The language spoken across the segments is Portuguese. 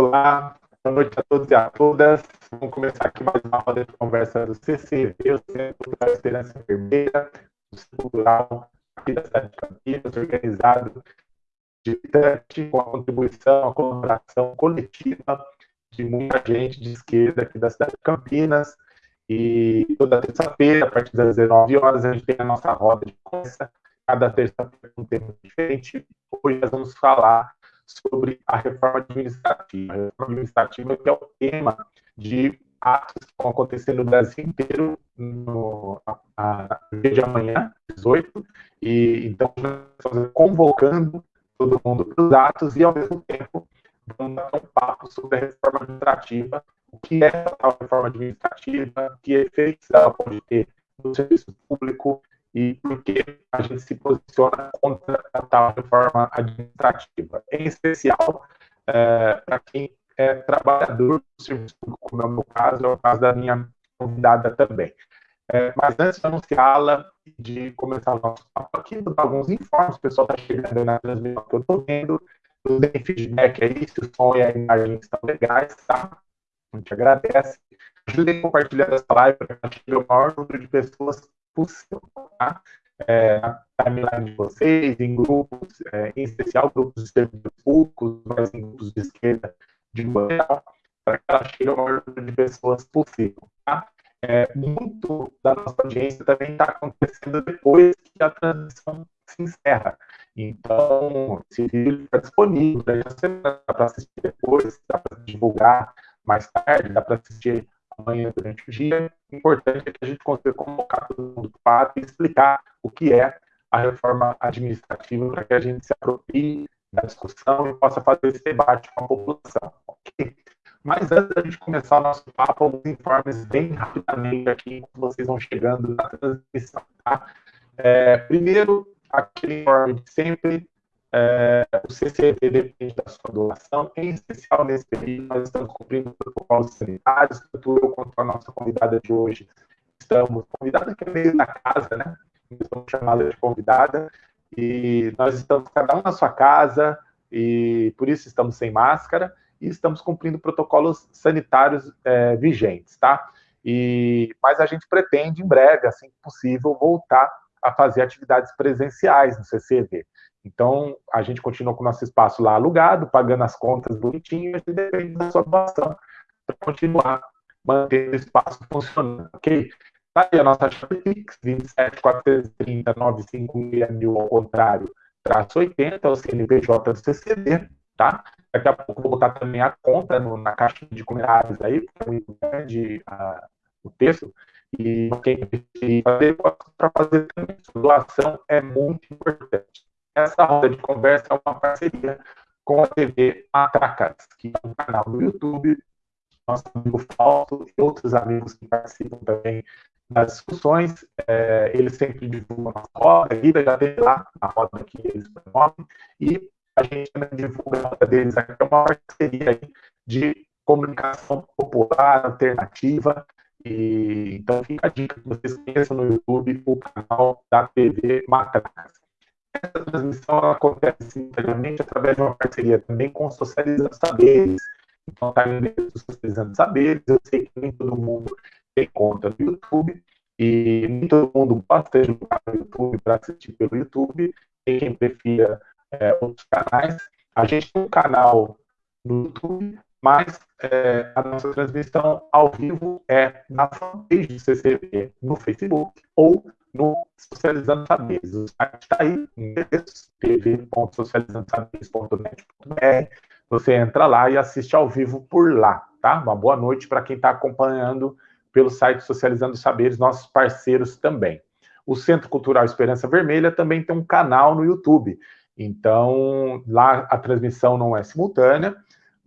Olá, boa noite a todos e a todas. Vamos começar aqui mais uma roda de conversa do CCV, o Centro da Esperança Vermelha, o Centro Cultural aqui da cidade de Campinas, organizado de com a contribuição, a colaboração coletiva de muita gente de esquerda aqui da cidade de Campinas. E toda terça-feira, a partir das 19 horas, a gente tem a nossa roda de conversa. Cada terça-feira um tema diferente. Hoje nós vamos falar sobre a reforma administrativa. A reforma administrativa que é o tema de atos que vão acontecer no Brasil inteiro no a, de amanhã, 18, e então estamos convocando todo mundo para os atos e ao mesmo tempo vamos dar um papo sobre a reforma administrativa, o que é a reforma administrativa, que efeitos ela pode ter no serviço público e por que a gente se posiciona contra a tal reforma administrativa. Em especial, é, para quem é trabalhador do serviço público, como é o meu caso, é o caso da minha convidada também. É, mas antes de anunciá-la, de começar o nosso papo aqui, vou dar alguns informes, o pessoal está chegando na transmissão que eu estou vendo, nos deem feedback aí, se o som e a imagem estão legais, tá? A gente agradece. Ajudem compartilhando essa live para que chegue o maior número de pessoas possível, tá? É, na timeline de vocês, em grupos, é, em especial grupos de servidores públicos, mas em grupos de esquerda de geral, para que ela chegue ao maior número de pessoas possível, tá? É, muito da nossa audiência também está acontecendo depois que a transição se encerra. Então, esse vídeo está disponível, dá para assistir depois, dá para divulgar mais tarde, dá para assistir amanhã durante o dia. O importante é que a gente consiga convocar todo mundo para explicar o que é a reforma administrativa para que a gente se aproprie da discussão e possa fazer esse debate com a população. Okay? Mas antes da gente começar o nosso papo, alguns informes bem rapidamente aqui, vocês vão chegando na transmissão. Tá? É, primeiro, aquele informe de sempre, é, o CCV depende da sua doação, em especial nesse período, nós estamos cumprindo protocolos sanitários, tanto eu quanto a nossa convidada de hoje estamos, convidada que é meio da casa, né? Estamos chamada de convidada, e nós estamos cada um na sua casa, e por isso estamos sem máscara, e estamos cumprindo protocolos sanitários é, vigentes, tá? E, mas a gente pretende, em breve, assim que possível, voltar a fazer atividades presenciais no CCV. Então, a gente continua com o nosso espaço lá alugado, pagando as contas bonitinhas e depende da sua doação para continuar mantendo o espaço funcionando, ok? Tá aí a nossa chave Pix, 27 430 956 mil ao contrário, traço 80, é o CNPJ do CCD, tá? Daqui a pouco vou botar também a conta no, na caixa de comentários aí, porque é a, o texto, e quem fazer, para fazer também. Doação é muito importante. Essa roda de conversa é uma parceria com a TV Matracas, que é um canal no YouTube, nosso amigo Falso e outros amigos que participam também das discussões. É, eles sempre divulgam a roda, a já tem lá a roda que eles promovem, e a gente divulga a roda deles aqui, é uma parceria de comunicação popular, alternativa, e, então fica a dica que vocês conheçam no YouTube o canal da TV Matracas. Essa transmissão acontece simultaneamente através de uma parceria também com Socializando Saberes. Então está em Socializando Saberes. Eu sei que nem todo mundo tem conta no YouTube e nem todo mundo gosta de jogar no YouTube para assistir pelo YouTube. Tem quem prefira é, outros canais. A gente tem um canal no YouTube mas é, a nossa transmissão ao vivo é na fanpage do CCV no Facebook ou no Socializando Saberes. O site está aí, tv.socializandosaberes.net.br. Você entra lá e assiste ao vivo por lá, tá? Uma boa noite para quem está acompanhando pelo site Socializando Saberes, nossos parceiros também. O Centro Cultural Esperança Vermelha também tem um canal no YouTube. Então, lá a transmissão não é simultânea,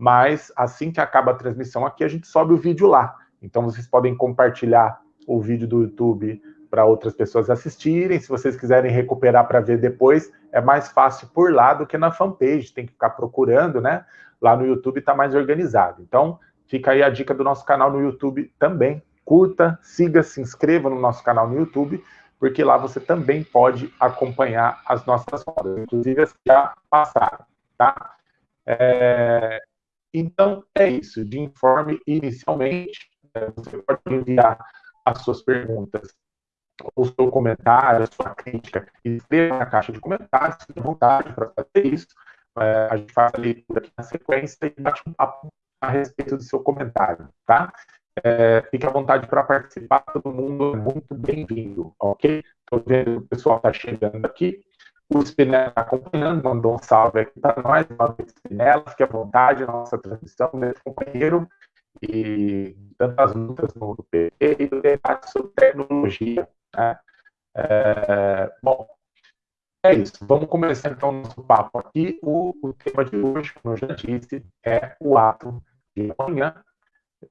mas assim que acaba a transmissão aqui, a gente sobe o vídeo lá. Então vocês podem compartilhar o vídeo do YouTube para outras pessoas assistirem. Se vocês quiserem recuperar para ver depois, é mais fácil por lá do que na fanpage, tem que ficar procurando, né? Lá no YouTube está mais organizado. Então, fica aí a dica do nosso canal no YouTube também. Curta, siga, se inscreva no nosso canal no YouTube, porque lá você também pode acompanhar as nossas rodas, inclusive as que já passaram, tá? É, Então, é isso. De informe inicialmente, né, você pode enviar as suas perguntas o seu comentário, a sua crítica, escreva na caixa de comentários, fique à vontade para fazer isso. É, a gente faz a leitura aqui na sequência e bate um papo a respeito do seu comentário, tá? É, fique à vontade para participar, todo mundo é muito bem-vindo, ok? Estou vendo o pessoal está chegando aqui. O Spinella está acompanhando, mandou um salve aqui para nós, salve Spinella, fique à vontade nossa transmissão, meu companheiro, e tantas lutas no PT e do debate sobre tecnologia. Né? É, bom, é isso. Vamos começar então o nosso papo aqui. O, o, tema de hoje, como eu já disse, é o ato de amanhã,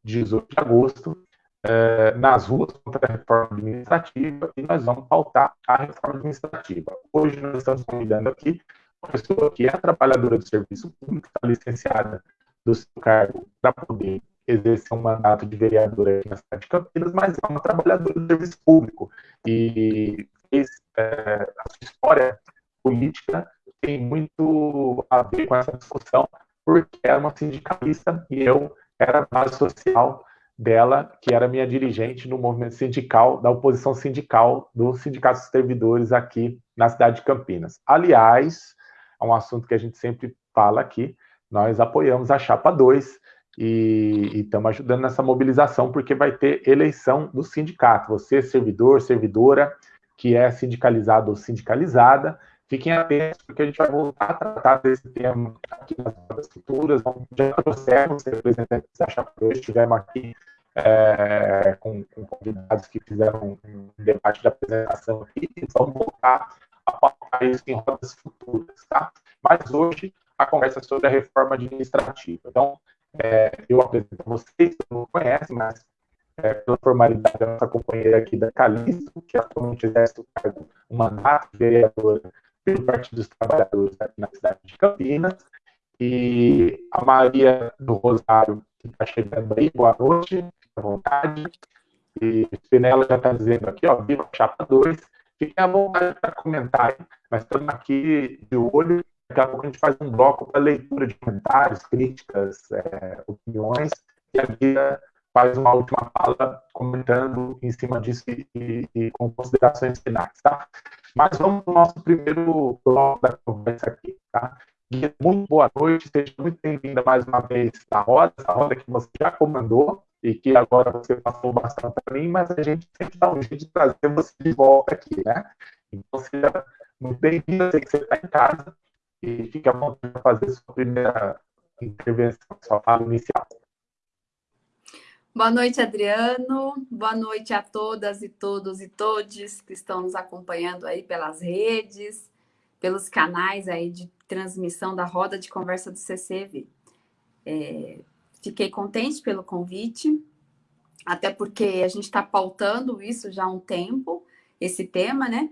18 de agosto, é, nas ruas contra a reforma administrativa e nós vamos pautar a reforma administrativa. Hoje nós estamos convidando aqui uma pessoa que é trabalhadora do serviço público, está licenciada do seu cargo para poder exercer um mandato de vereadora aqui na cidade de Campinas, mas é uma trabalhadora do serviço público e fez é, a sua história política tem muito a ver com essa discussão, porque era uma sindicalista e eu era base social dela, que era minha dirigente no movimento sindical, da oposição sindical do Sindicato dos Servidores aqui na cidade de Campinas. Aliás, é um assunto que a gente sempre fala aqui, nós apoiamos a Chapa 2 e estamos ajudando nessa mobilização, porque vai ter eleição do sindicato. Você, servidor, servidora, que é sindicalizado ou sindicalizada, fiquem atentos, porque a gente vai voltar a tratar desse tema aqui nas futuras. Já trouxemos representantes da Chapa 2, estivemos aqui é, com, com, convidados que fizeram um debate de apresentação aqui, e vamos voltar a pautar isso em rodas futuras, tá? Mas hoje a conversa é sobre a reforma administrativa. Então, é, eu apresento a vocês, que não conhecem, mas é, pela formalidade, a nossa companheira aqui da Calixto, que atualmente exerce o cargo, o mandato de vereadora pelo Partido dos Trabalhadores aqui na cidade de Campinas, e a Maria do Rosário, que está chegando aí, boa noite, fique à vontade. E Spinella já está dizendo aqui, ó, viva Chapa 2. Fiquem à vontade para comentar. Nós estamos aqui de olho. Daqui a pouco a gente faz um bloco para leitura de comentários, críticas, é, opiniões. E a Guia faz uma última fala comentando em cima disso e, e, com considerações finais, tá? Mas vamos para o nosso primeiro bloco da conversa aqui, tá? muito boa noite, seja muito bem-vinda mais uma vez na roda, essa roda que você já comandou e que agora você passou bastante para mim, mas a gente sempre dá um jeito de trazer você de volta aqui, né? Então, seja muito bem-vinda, sei que você está em casa e fique à vontade para fazer sua primeira intervenção, sua fala inicial. Boa noite, Adriano. Boa noite a todas e todos e todes que estão nos acompanhando aí pelas redes, pelos canais aí de transmissão da roda de conversa do CCV. É, fiquei contente pelo convite, até porque a gente está pautando isso já há um tempo, esse tema, né?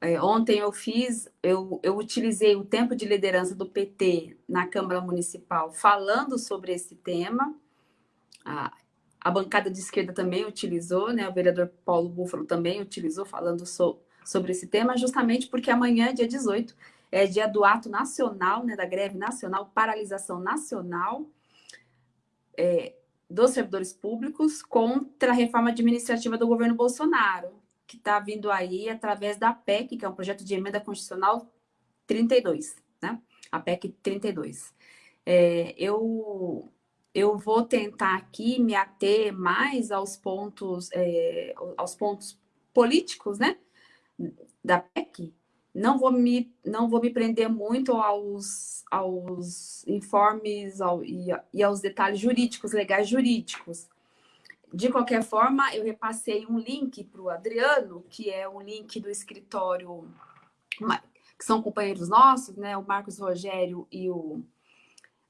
É, ontem eu fiz, eu, eu utilizei o tempo de liderança do PT na Câmara Municipal falando sobre esse tema. A, a bancada de esquerda também utilizou, né? O vereador Paulo Búfalo também utilizou falando so, sobre esse tema, justamente porque amanhã, dia 18, é dia do ato nacional, né, da greve nacional, paralisação nacional é, dos servidores públicos contra a reforma administrativa do governo Bolsonaro, que está vindo aí através da PEC, que é um projeto de emenda constitucional 32, né? A PEC 32. É, eu, eu vou tentar aqui me ater mais aos pontos, é, aos pontos políticos, né? Da PEC, não vou me, não vou me prender muito aos, aos informes ao, e, e aos detalhes jurídicos, legais jurídicos. De qualquer forma, eu repassei um link para o Adriano, que é um link do escritório, que são companheiros nossos, né? O Marcos Rogério e o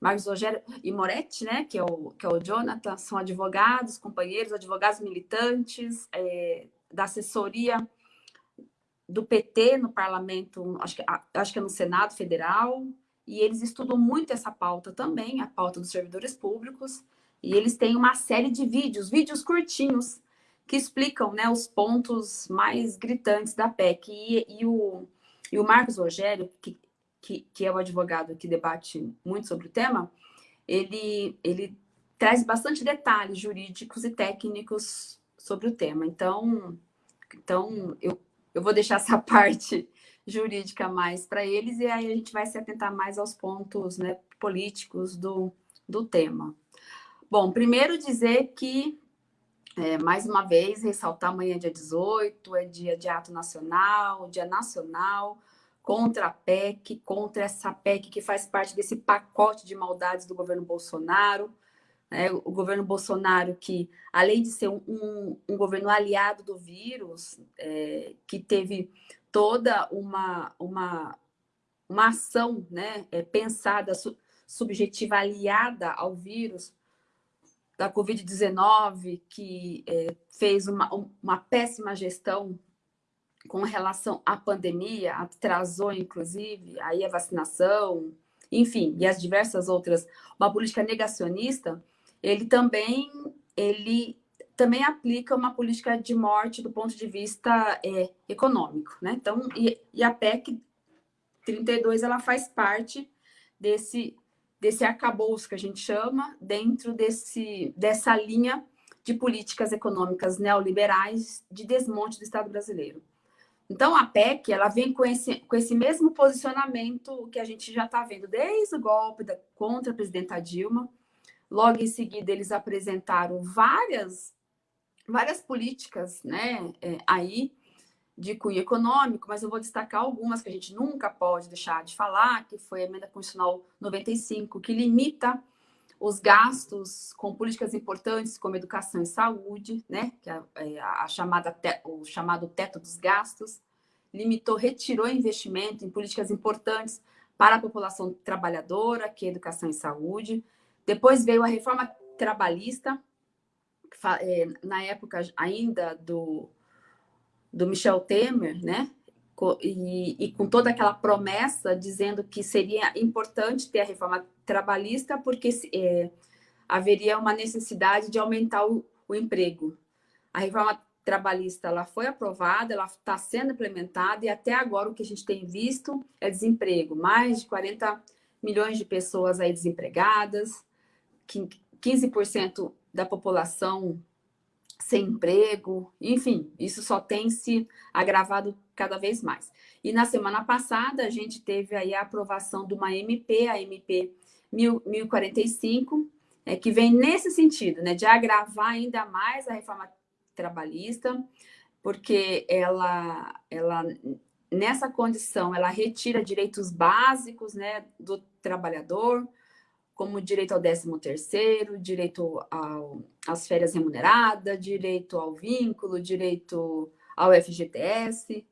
Marcos Rogério e Moretti, né? Que é o, que é o Jonathan, são advogados, companheiros, advogados militantes é, da assessoria do PT no parlamento, acho que, acho que é no Senado Federal, e eles estudam muito essa pauta também, a pauta dos servidores públicos, e eles têm uma série de vídeos, vídeos curtinhos, que explicam né, os pontos mais gritantes da PEC. E, e, o, e o Marcos Rogério, que, que, que é o advogado que debate muito sobre o tema, ele, ele traz bastante detalhes jurídicos e técnicos sobre o tema. Então, então eu, eu vou deixar essa parte jurídica mais para eles e aí a gente vai se atentar mais aos pontos né, políticos do, do tema. Bom, primeiro dizer que, é, mais uma vez, ressaltar amanhã, dia 18, é dia de ato nacional, dia nacional contra a PEC, contra essa PEC que faz parte desse pacote de maldades do governo Bolsonaro. Né? O governo Bolsonaro, que além de ser um, um, governo aliado do vírus, é, que teve toda uma, uma, uma ação né, é, pensada, su, subjetiva, aliada ao vírus da Covid-19, que é, fez uma, uma péssima gestão com relação à pandemia, atrasou, inclusive, aí a vacinação, enfim, e as diversas outras, uma política negacionista, ele também, ele também aplica uma política de morte do ponto de vista é, econômico, né? Então, e, e a PEC 32, ela faz parte desse, desse arcabouço que a gente chama, dentro desse, dessa linha de políticas econômicas neoliberais de desmonte do Estado brasileiro. Então, a PEC ela vem com esse, com esse mesmo posicionamento que a gente já está vendo desde o golpe da, contra a presidenta Dilma. Logo em seguida, eles apresentaram várias, várias políticas né, é, aí de cunho econômico, mas eu vou destacar algumas que a gente nunca pode deixar de falar, que foi a emenda constitucional 95, que limita os gastos com políticas importantes como educação e saúde, né, que é, é a, chamada o chamado teto dos gastos, limitou, retirou investimento em políticas importantes para a população trabalhadora, que é educação e saúde. Depois veio a reforma trabalhista, é, na época ainda do, do Michel Temer, né? E, e, com toda aquela promessa dizendo que seria importante ter a reforma trabalhista porque é, haveria uma necessidade de aumentar o, o, emprego. A reforma trabalhista ela foi aprovada, ela está sendo implementada e até agora o que a gente tem visto é desemprego. Mais de 40 milhões de pessoas aí desempregadas, 15% da população sem emprego, enfim, isso só tem se agravado cada vez mais. E na semana passada, a gente teve aí a aprovação de uma MP, a MP 1045, é, que vem nesse sentido, né, de agravar ainda mais a reforma trabalhista, porque ela, ela nessa condição, ela retira direitos básicos né, do trabalhador, como direito ao 13º, direito ao, às férias remuneradas, direito ao vínculo, direito ao FGTS,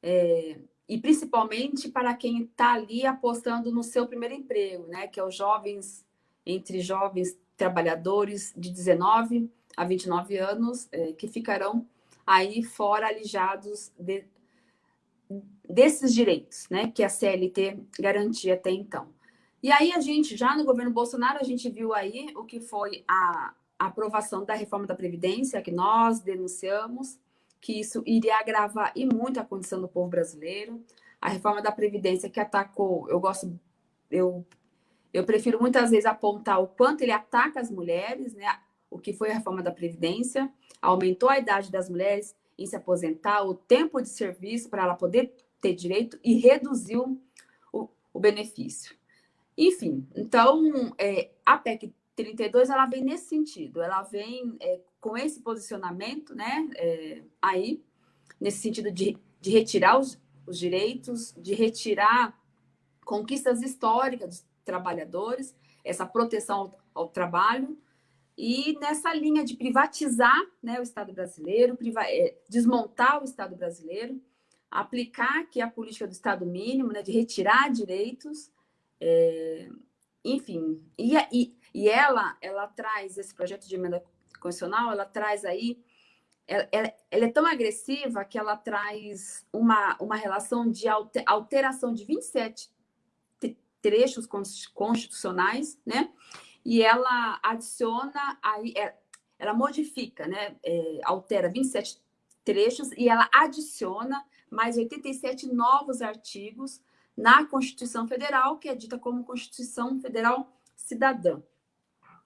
é, e principalmente para quem está ali apostando no seu primeiro emprego, né, que é os jovens, entre jovens trabalhadores de 19 a 29 anos, é, que ficarão aí fora alijados de, desses direitos, né, que a CLT garantia até então. E aí a gente, já no governo Bolsonaro, a gente viu aí o que foi a, aprovação da reforma da Previdência, que nós denunciamos, que isso iria agravar e muito a condição do povo brasileiro. A reforma da Previdência que atacou, eu gosto, eu, eu prefiro muitas vezes apontar o quanto ele ataca as mulheres, né? O que foi a reforma da Previdência, aumentou a idade das mulheres em se aposentar, o tempo de serviço para ela poder ter direito e reduziu o, o benefício. Enfim, então, é, a PEC 32, ela vem nesse sentido, ela vem é, com esse posicionamento, né, é, aí, nesse sentido de, de retirar os, os direitos, de retirar conquistas históricas dos trabalhadores, essa proteção ao, ao trabalho, e nessa linha de privatizar né, o Estado brasileiro, é, desmontar o Estado brasileiro, aplicar aqui a política do Estado mínimo, né, de retirar direitos, é, enfim, e, e, e ela, ela traz, esse projeto de emenda constitucional, ela traz aí, ela, ela, é tão agressiva que ela traz uma, uma relação de alteração de 27 trechos constitucionais, né? E ela adiciona, aí, é, ela modifica, né? É, altera 27 trechos e ela adiciona mais 87 novos artigos na Constituição Federal, que é dita como Constituição Federal Cidadã.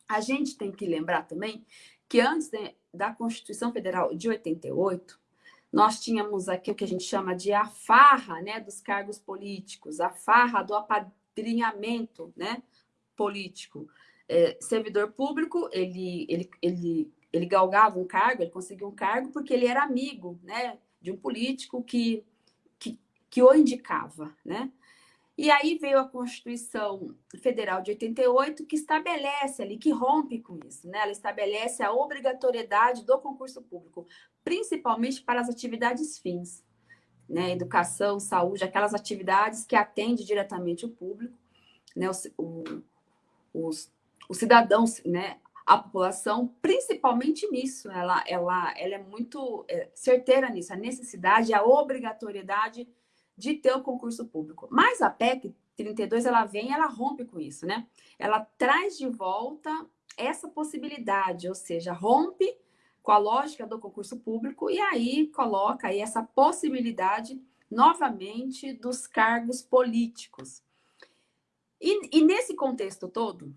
A gente tem que lembrar também que antes da Constituição Federal de 88, nós tínhamos aqui o que a gente chama de a farra né, dos cargos políticos, a farra do apadrinhamento né, político. É, servidor público, ele, ele, ele, ele galgava um cargo, ele conseguiu um cargo porque ele era amigo né, de um político que, que, que o indicava. Né? E aí veio a Constituição Federal de 88, que estabelece ali, que rompe com isso, né? Ela estabelece a obrigatoriedade do concurso público, principalmente para as atividades fins, né? Educação, saúde, aquelas atividades que atendem diretamente o público, né? Os, o, os, os cidadãos, né? A população, principalmente nisso, ela, ela, ela é muito é, certeira nisso, a necessidade, a obrigatoriedade de ter o concurso público. Mas a PEC 32, ela vem, ela rompe com isso, né? Ela traz de volta essa possibilidade, ou seja, rompe com a lógica do concurso público e aí coloca aí essa possibilidade novamente dos cargos políticos. E, e, nesse contexto todo,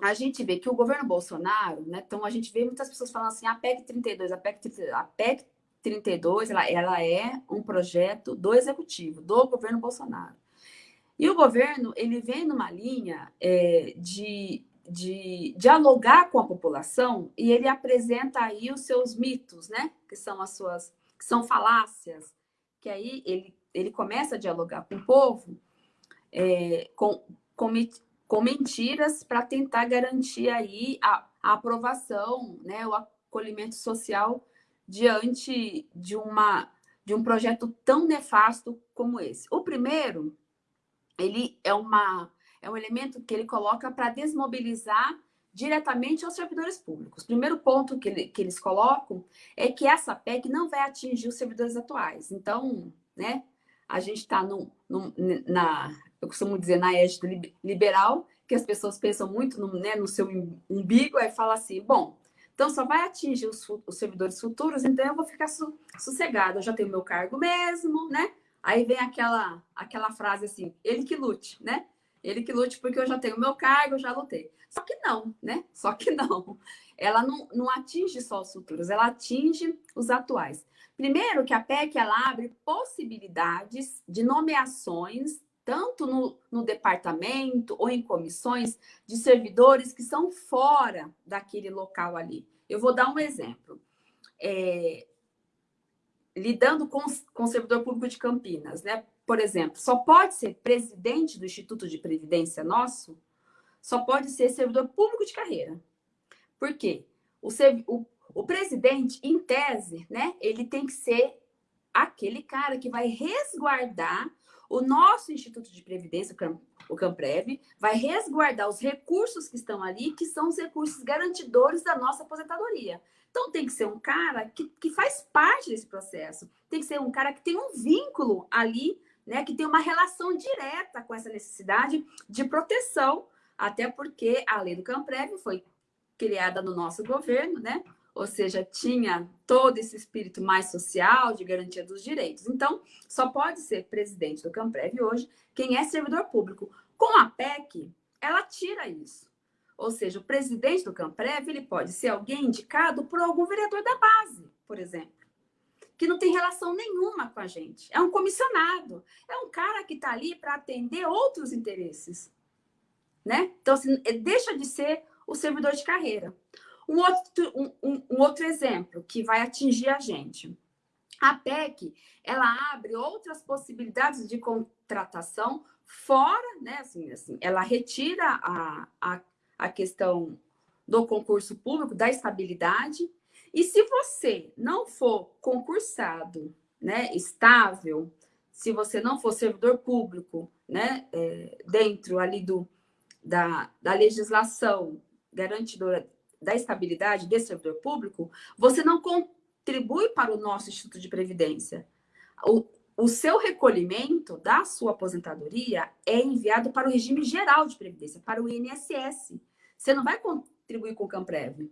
a gente vê que o governo Bolsonaro, né? Então a gente vê muitas pessoas falando assim, a PEC 32, a PEC 32, a PEC 32, ela, ela é um projeto do executivo, do governo Bolsonaro. E o governo, ele vem numa linha é, de, de dialogar com a população e ele apresenta aí os seus mitos, né? Que são as suas, que são falácias, que aí ele, ele começa a dialogar com o povo é, com, com, com mentiras para tentar garantir aí a, a aprovação, né? O acolhimento social diante de, uma, de um projeto tão nefasto como esse. O primeiro, ele é, uma, é um elemento que ele coloca para desmobilizar diretamente os servidores públicos. O primeiro ponto que, ele, que eles colocam é que essa PEC não vai atingir os servidores atuais. Então, né, a gente está na, eu costumo dizer, na égide liberal, que as pessoas pensam muito no, né, no seu umbigo, aí fala assim, bom, então, só vai atingir os, os servidores futuros, então eu vou ficar su. Eu já tenho meu cargo mesmo, né? Aí vem aquela, aquela frase assim, ele que lute, né? Ele que lute porque eu já tenho meu cargo, já lutei. Só que não, né? Só que não. Ela não, não atinge só os futuros, ela atinge os atuais. Primeiro que a PEC ela abre possibilidades de nomeações tanto no, no departamento ou em comissões de servidores que são fora daquele local ali. Eu vou dar um exemplo. É, lidando com, com o servidor público de Campinas, né? Por exemplo, só pode ser presidente do Instituto de Previdência nosso, só pode ser servidor público de carreira. Por quê? O, o, o presidente, em tese, né? Ele tem que ser aquele cara que vai resguardar o nosso Instituto de Previdência, o CAMPREV, vai resguardar os recursos que estão ali, que são os recursos garantidores da nossa aposentadoria. Então, tem que ser um cara que, que faz parte desse processo. Tem que ser um cara que tem um vínculo ali, né, que tem uma relação direta com essa necessidade de proteção, até porque a lei do CAMPREV foi criada no nosso governo, né? Ou seja, tinha todo esse espírito mais social de garantia dos direitos. Então, só pode ser presidente do Camprev hoje quem é servidor público. Com a PEC, ela tira isso. Ou seja, o presidente do Camprev ele pode ser alguém indicado por algum vereador da base, por exemplo, que não tem relação nenhuma com a gente. É um comissionado, é um cara que está ali para atender outros interesses. Né? Então, assim, deixa de ser o servidor de carreira. Um outro, um, um, um outro exemplo que vai atingir a gente. A PEC, ela abre outras possibilidades de contratação fora, né? Assim, assim, ela retira a, a, a questão do concurso público, da estabilidade. E se você não for concursado, né, estável, se você não for servidor público, né, é, dentro ali do, da, da legislação garantidora da estabilidade desse servidor público, você não contribui para o nosso Instituto de Previdência. O, o seu recolhimento da sua aposentadoria é enviado para o regime geral de previdência, para o INSS. Você não vai contribuir com o Camprev.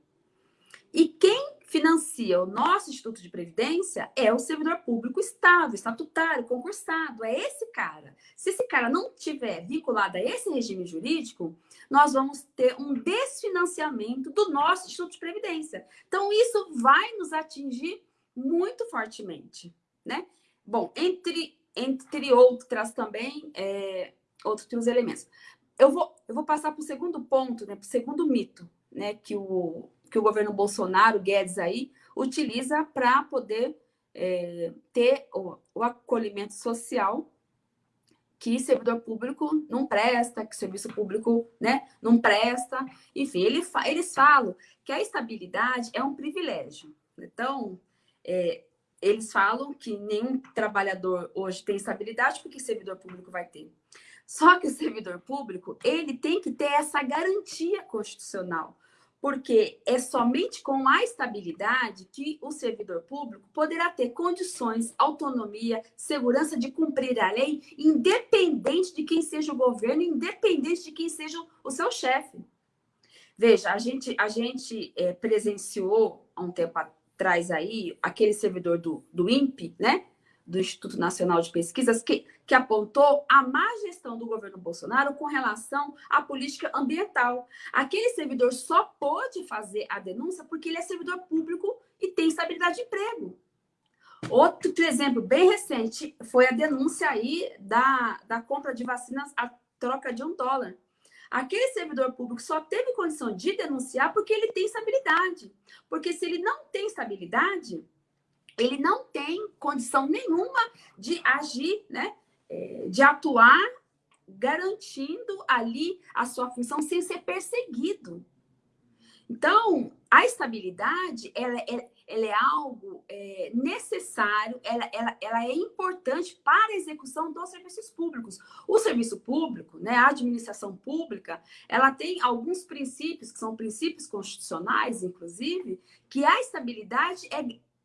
E quem financia o nosso Instituto de Previdência é o servidor público estável, estatutário, concursado. É esse cara. Se esse cara não tiver vinculado a esse regime jurídico, nós vamos ter um desfinanciamento do nosso Instituto de Previdência. Então, isso vai nos atingir muito fortemente, né? Bom, entre, entre outras também, é, outros elementos. Eu vou, eu vou passar para o segundo ponto, né, para o segundo mito, né, que o, que o governo Bolsonaro, Guedes aí, utiliza para poder é, ter o, o, acolhimento social que servidor público não presta, que serviço público né, não presta. Enfim, ele, eles falam que a estabilidade é um privilégio. Então, é, eles falam que nenhum trabalhador hoje tem estabilidade, porque servidor público vai ter. Só que o servidor público, ele tem que ter essa garantia constitucional porque é somente com a estabilidade que o servidor público poderá ter condições, autonomia, segurança de cumprir a lei, independente de quem seja o governo, independente de quem seja o seu chefe. Veja, a gente, a gente é, presenciou há um tempo atrás aí aquele servidor do, do INPE, né? Do Instituto Nacional de Pesquisas, que, que apontou a má gestão do governo Bolsonaro com relação à política ambiental. Aquele servidor só pôde fazer a denúncia porque ele é servidor público e tem estabilidade de emprego. Outro exemplo bem recente foi a denúncia aí da, da compra de vacinas a troca de um dólar. Aquele servidor público só teve condição de denunciar porque ele tem estabilidade. Porque se ele não tem estabilidade, ele não tem condição nenhuma de agir, né? É, de atuar garantindo ali a sua função sem ser perseguido. Então, a estabilidade, ela, ela, ela é algo é, necessário, ela, ela, ela é importante para a execução dos serviços públicos. O serviço público, né, a administração pública, ela tem alguns princípios, que são princípios constitucionais, inclusive, que a estabilidade é,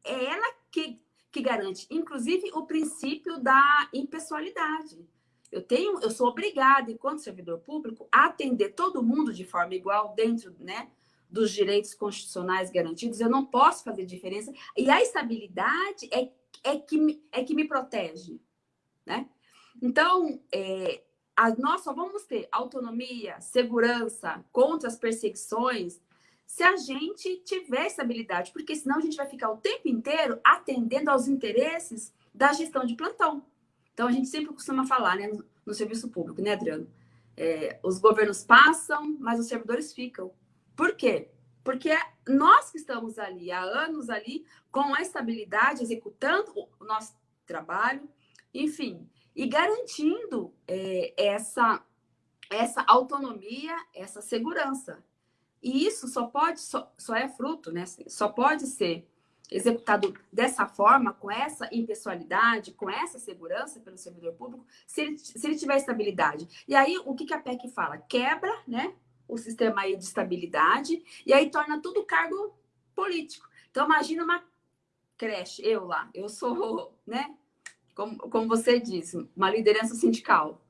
é ela que, que garante, inclusive, o princípio da impessoalidade. Eu tenho, eu sou obrigada, enquanto servidor público, a atender todo mundo de forma igual dentro, né, dos direitos constitucionais garantidos. Eu não posso fazer diferença. E a estabilidade é, é, que, me, é que me protege, né? Então, é, a, nós só vamos ter autonomia, segurança contra as perseguições se a gente tiver estabilidade, porque senão a gente vai ficar o tempo inteiro atendendo aos interesses da gestão de plantão. Então, a gente sempre costuma falar, né, no, serviço público, né, Adriano? É, os governos passam, mas os servidores ficam. Por quê? Porque nós que estamos ali há anos ali, com a estabilidade, executando o nosso trabalho, enfim, e garantindo é, essa, essa autonomia, essa segurança. E isso só pode, só, só é fruto, né? Só pode ser executado dessa forma, com essa impessoalidade, com essa segurança pelo servidor público, se ele, se ele tiver estabilidade. E aí, o que, que a PEC fala? Quebra, né? O sistema aí de estabilidade, e aí torna tudo cargo político. Então, imagina uma creche, eu lá, eu sou, né? Como, como você disse, uma liderança sindical,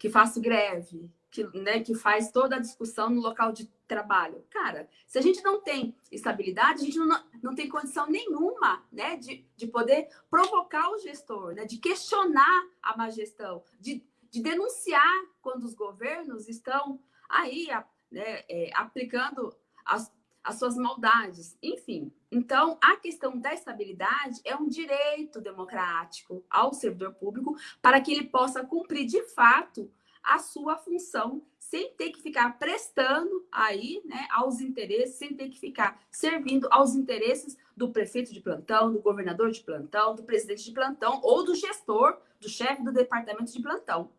que faço greve, que, né, que faz toda a discussão no local de trabalho. Cara, se a gente não tem estabilidade, a gente não, não tem condição nenhuma né, de, de poder provocar o gestor, né, de questionar a má gestão, de, de denunciar quando os governos estão aí né, é, aplicando as, as suas maldades. Enfim, então a questão da estabilidade é um direito democrático ao servidor público para que ele possa cumprir de fato a sua função, sem ter que ficar prestando aí, né, aos interesses, sem ter que ficar servindo aos interesses do prefeito de plantão, do governador de plantão, do presidente de plantão ou do gestor, do chefe do departamento de plantão.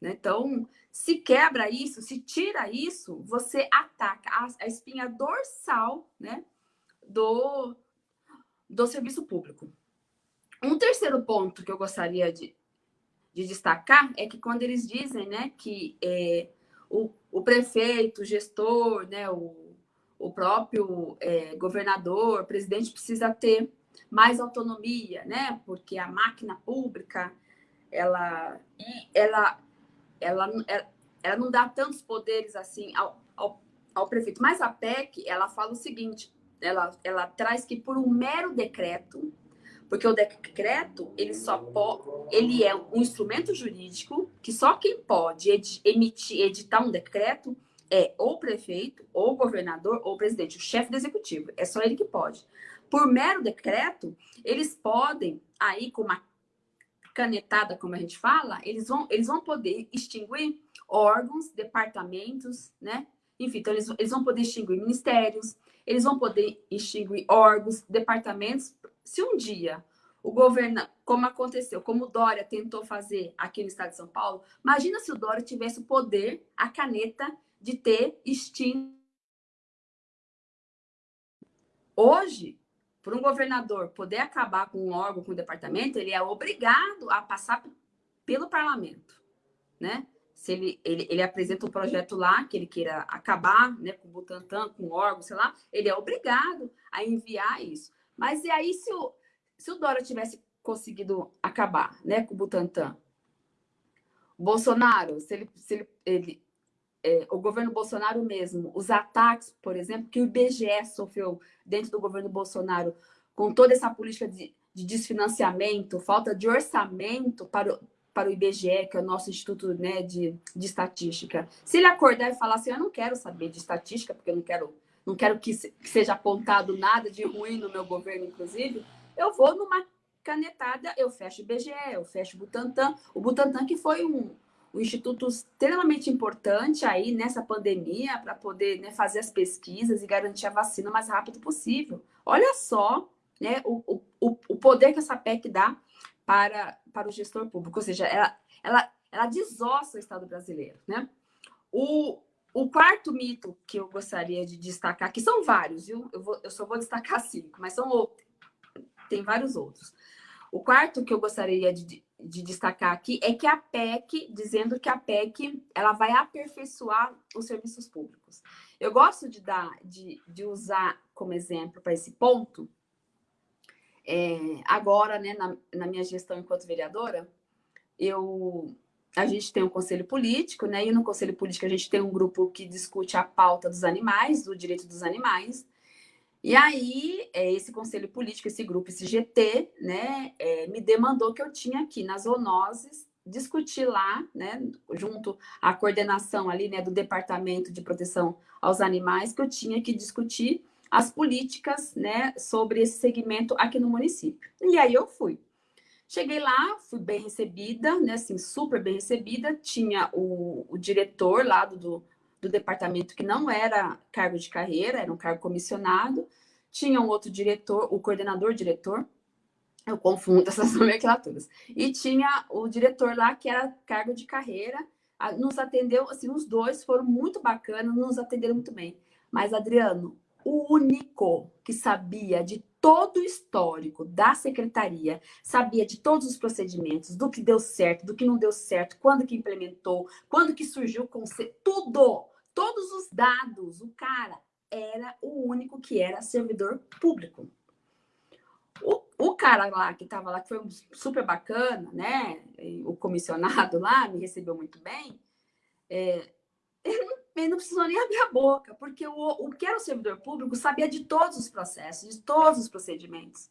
Né? Então, se quebra isso, se tira isso, você ataca a, a espinha dorsal né, do, do serviço público. Um terceiro ponto que eu gostaria de, de destacar é que quando eles dizem né, que é, o, o prefeito, o gestor, né, o, o próprio é, governador, presidente precisa ter mais autonomia, né? Porque a máquina pública, ela, ela, ela, ela, ela não dá tantos poderes assim ao, ao, ao prefeito. Mas a PEC, ela fala o seguinte, ela, ela traz que por um mero decreto, porque o decreto ele só ele é um instrumento jurídico que só quem pode ed, emitir, editar um decreto é o prefeito, ou o governador, ou o presidente, o chefe do executivo. É só ele que pode. Por mero decreto, eles podem, aí com uma canetada, como a gente fala, eles vão, eles vão poder extinguir órgãos, departamentos, né? Enfim, então eles, eles vão poder extinguir ministérios, eles vão poder extinguir órgãos, departamentos. Se um dia o governo, como aconteceu, como o Dória tentou fazer aqui no estado de São Paulo, imagina se o Dória tivesse o poder, a caneta de ter extinto. Hoje, para um governador poder acabar com um órgão, com um departamento, ele é obrigado a passar pelo parlamento, né? Se ele, ele, ele apresenta um projeto lá que ele queira acabar, né, com o Butantan, com o órgão, sei lá, ele é obrigado a enviar isso. Mas e aí se o, se o Dória tivesse conseguido acabar, né, com o Butantan? Bolsonaro, se ele, se ele, ele é, o governo Bolsonaro mesmo, os ataques, por exemplo, que o IBGE sofreu dentro do governo Bolsonaro, com toda essa política de, de desfinanciamento, falta de orçamento para para o IBGE, que é o nosso Instituto né, de, de Estatística. Se ele acordar e falar assim, eu não quero saber de estatística, porque eu não quero, não quero que, se, que seja apontado nada de ruim no meu governo, inclusive, eu vou numa canetada, eu fecho o IBGE, eu fecho o Butantan. O Butantan que foi um, um instituto extremamente importante aí nessa pandemia para poder né, fazer as pesquisas e garantir a vacina o mais rápido possível. Olha só né, o, o, o poder que essa PEC dá para, para o gestor público, ou seja, ela, ela, ela desossa o Estado brasileiro. Né? O, o quarto mito que eu gostaria de destacar, que são vários, viu? Eu, vou, eu só vou destacar cinco, mas são outros. Tem vários outros. O quarto que eu gostaria de, de destacar aqui é que a PEC, dizendo que a PEC ela vai aperfeiçoar os serviços públicos. Eu gosto de dar, de, de usar como exemplo para esse ponto, é, agora, né, na, na, minha gestão enquanto vereadora, eu, a gente tem um conselho político, né, e no conselho político a gente tem um grupo que discute a pauta dos animais, do direito dos animais, e aí, é, esse conselho político, esse grupo, esse GT, né, é, me demandou que eu tinha aqui nas zoonoses discutir lá, né, junto à coordenação ali, né, do Departamento de Proteção aos Animais, que eu tinha que discutir as políticas, né, sobre esse segmento aqui no município. E aí eu fui. Cheguei lá, fui bem recebida, né, assim, super bem recebida. Tinha o, o diretor lá do, do departamento que não era cargo de carreira, era um cargo comissionado. Tinha um outro diretor, o coordenador-diretor, eu confundo essas nomenclaturas. E tinha o diretor lá, que era cargo de carreira, nos atendeu, assim, os dois foram muito bacanas, nos atenderam muito bem. Mas, Adriano, o único que sabia de todo o histórico da secretaria, sabia de todos os procedimentos, do que deu certo, do que não deu certo, quando que implementou, quando que surgiu o conceito, tudo todos os dados. O cara era o único que era servidor público. O, o cara lá que estava lá, que foi super bacana, né? O comissionado lá me recebeu muito bem. É, ele, ele não precisou nem abrir a boca, porque o, o que era o servidor público sabia de todos os processos, de todos os procedimentos.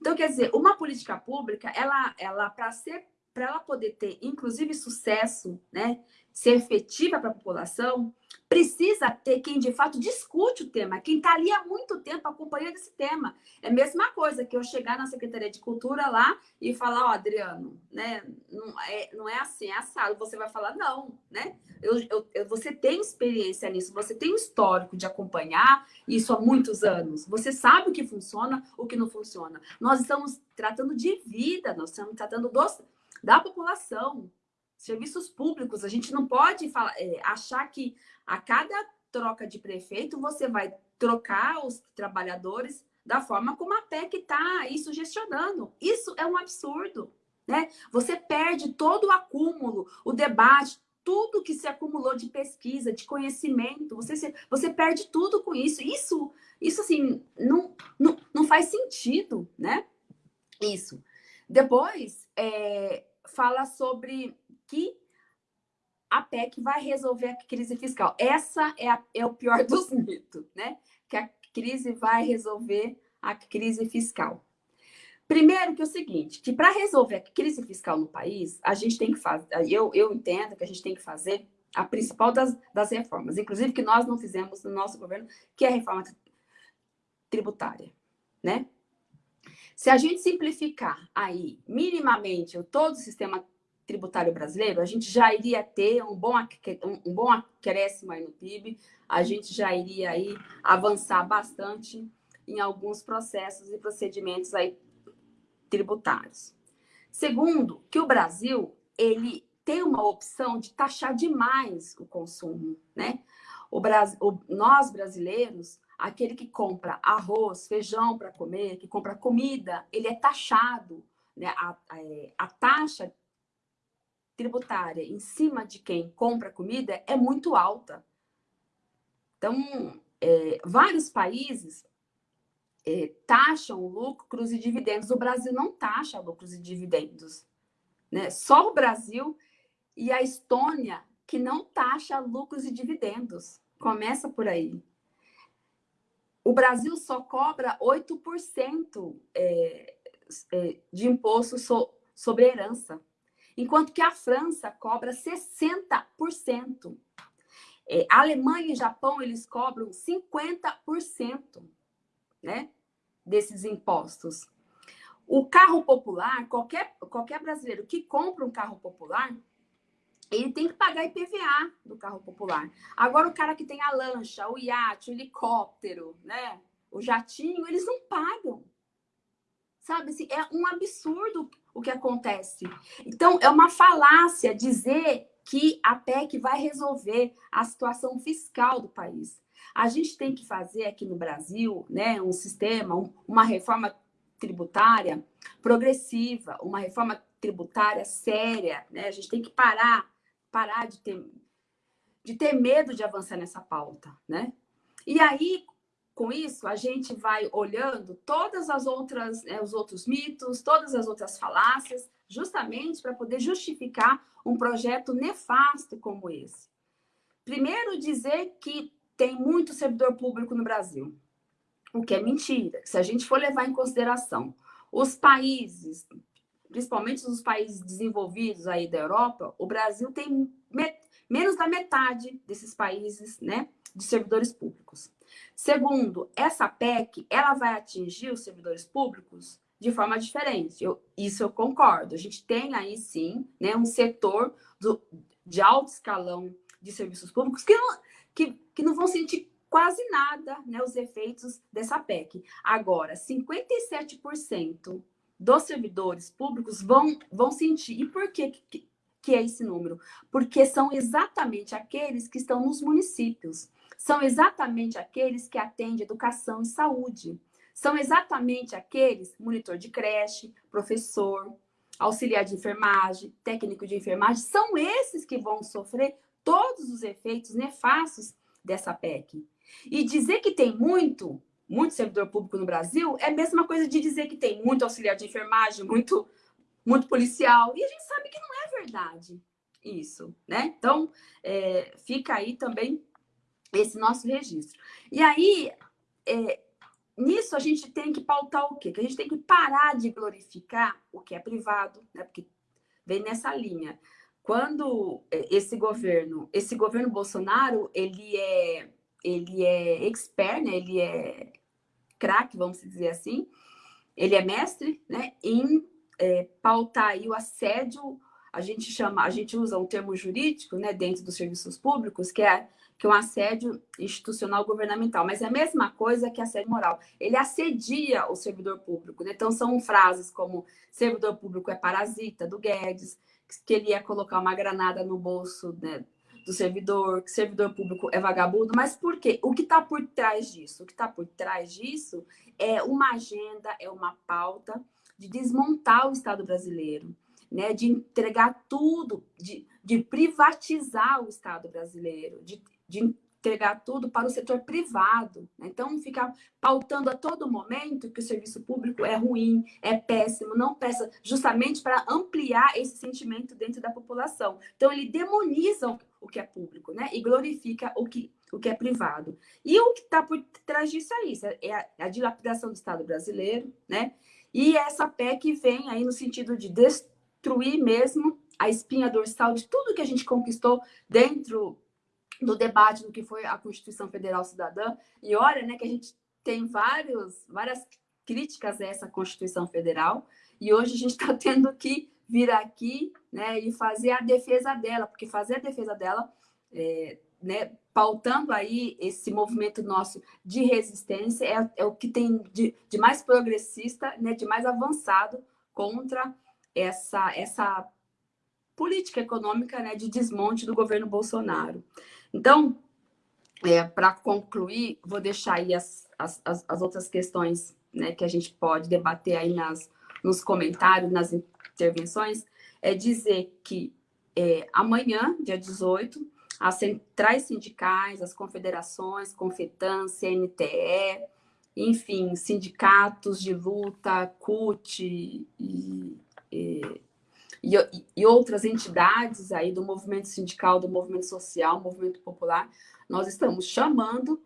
Então, quer dizer, uma política pública, ela, ela para ser para ela poder ter, inclusive, sucesso, né, ser efetiva para a população, precisa ter quem de fato discute o tema, quem está ali há muito tempo acompanhando esse tema. É a mesma coisa que eu chegar na Secretaria de Cultura lá e falar, ó, oh, Adriano, né, não é, não é assim, é assado. Você vai falar, não, né? Eu, eu, eu, você tem experiência nisso, você tem histórico de acompanhar isso há muitos anos. Você sabe o que funciona, o que não funciona. Nós estamos tratando de vida, nós estamos tratando dos, da população, serviços públicos. A gente não pode falar, é, achar que a cada troca de prefeito você vai trocar os trabalhadores da forma como a PEC está aí sugestionando. Isso é um absurdo. Né? Você perde todo o acúmulo, o debate, tudo que se acumulou de pesquisa, de conhecimento, você, se, você perde tudo com isso. Isso, isso assim, não, não, não faz sentido, né? Isso. Depois, é, fala sobre que a PEC vai resolver a crise fiscal. Essa é, a, é o pior dos mitos, né? Que a crise vai resolver a crise fiscal. Primeiro que é o seguinte, que para resolver a crise fiscal no país, a gente tem que fazer, eu, eu entendo que a gente tem que fazer a principal das, das reformas, inclusive que nós não fizemos no nosso governo, que é a reforma tributária, né? Se a gente simplificar aí minimamente todo o sistema tributário brasileiro, a gente já iria ter um bom, um, bom acréscimo aí no PIB, a gente já iria aí avançar bastante em alguns processos e procedimentos aí tributários. Segundo, que o Brasil, ele tem uma opção de taxar demais o consumo, né? O Brasil, nós brasileiros, aquele que compra arroz, feijão para comer, que compra comida, ele é taxado, né? A, a, é, a taxa tributária em cima de quem compra comida é muito alta. Então, é, vários países é, taxam lucros e dividendos. O Brasil não taxa lucros e dividendos. Né? Só o Brasil e a Estônia que não taxa lucros e dividendos. Começa por aí. O Brasil só cobra 8% é, é, de imposto so, sobre herança enquanto que a França cobra 60%. É, a Alemanha e Japão, eles cobram 50% né, desses impostos. O carro popular, qualquer, qualquer brasileiro que compra um carro popular, ele tem que pagar IPVA do carro popular. Agora, o cara que tem a lancha, o iate, o helicóptero, né, o jatinho, eles não pagam. Sabe, assim, é um absurdo o que acontece. Então, é uma falácia dizer que a PEC vai resolver a situação fiscal do país. A gente tem que fazer aqui no Brasil né, um sistema, um, uma reforma tributária progressiva, uma reforma tributária séria. Né? A gente tem que parar, parar de ter, de ter medo de avançar nessa pauta. Né? E aí, com isso, a gente vai olhando todas as outras, né, os outros mitos, todas as outras falácias, justamente para poder justificar um projeto nefasto como esse. Primeiro, dizer que tem muito servidor público no Brasil, o que é mentira. Se a gente for levar em consideração os países, principalmente os países desenvolvidos aí da Europa, o Brasil tem menos da metade desses países, né, de servidores públicos. Segundo, essa PEC, ela vai atingir os servidores públicos de forma diferente. Eu, isso eu concordo. A gente tem aí, sim, né, um setor do, de alto escalão de serviços públicos que não, que, que não vão sentir quase nada né, os efeitos dessa PEC. Agora, 57% dos servidores públicos vão, vão sentir. E por que, que, que é esse número? Porque são exatamente aqueles que estão nos municípios são exatamente aqueles que atendem educação e saúde. São exatamente aqueles, monitor de creche, professor, auxiliar de enfermagem, técnico de enfermagem, são esses que vão sofrer todos os efeitos nefastos dessa PEC. E dizer que tem muito, muito servidor público no Brasil é a mesma coisa de dizer que tem muito auxiliar de enfermagem, muito, muito policial. E a gente sabe que não é verdade isso, né? Então, é, fica aí também esse nosso registro. E aí, é, nisso a gente tem que pautar o quê? Que a gente tem que parar de glorificar o que é privado, né? Porque vem nessa linha. Quando é, esse governo, esse governo Bolsonaro, ele é, ele é expert, né? Ele é craque, vamos dizer assim. Ele é mestre, né? Em é, pautar aí o assédio, a gente chama, a gente usa um termo jurídico, né? Dentro dos serviços públicos, que é que é um assédio institucional governamental, mas é a mesma coisa que assédio moral. Ele assedia o servidor público. Né? Então, são frases como servidor público é parasita, do Guedes, que ele ia colocar uma granada no bolso né, do servidor, que servidor público é vagabundo. Mas por quê? O que está por trás disso? O que está por trás disso é uma agenda, é uma pauta de desmontar o Estado brasileiro, né, de entregar tudo, de, de privatizar o Estado brasileiro, de de entregar tudo para o setor privado. Né? Então, ficar pautando a todo momento que o serviço público é ruim, é péssimo, não peça, justamente para ampliar esse sentimento dentro da população. Então, ele demoniza o que é público, né? E glorifica o que, o que é privado. E o que está por trás disso é isso, é a, é a dilapidação do Estado brasileiro, né? E essa PEC vem aí no sentido de destruir mesmo a espinha dorsal de tudo que a gente conquistou dentro do debate do que foi a Constituição Federal Cidadã. E olha, né, que a gente tem vários, várias críticas a essa Constituição Federal, e hoje a gente está tendo que vir aqui né, e fazer a defesa dela, porque fazer a defesa dela, é, né, pautando aí esse movimento nosso de resistência, é, é o que tem de, de, mais progressista, né, de mais avançado contra essa, essa política econômica né, de desmonte do governo Bolsonaro. Então, é, para concluir, vou deixar aí as, as, as outras questões né, que a gente pode debater aí nas, nos comentários, nas intervenções, é dizer que é, amanhã, dia 18, as centrais sindicais, as confederações, Confetan, CNTE, enfim, sindicatos de luta, CUT e, e e, e outras entidades aí do movimento sindical, do movimento social, movimento popular, nós estamos chamando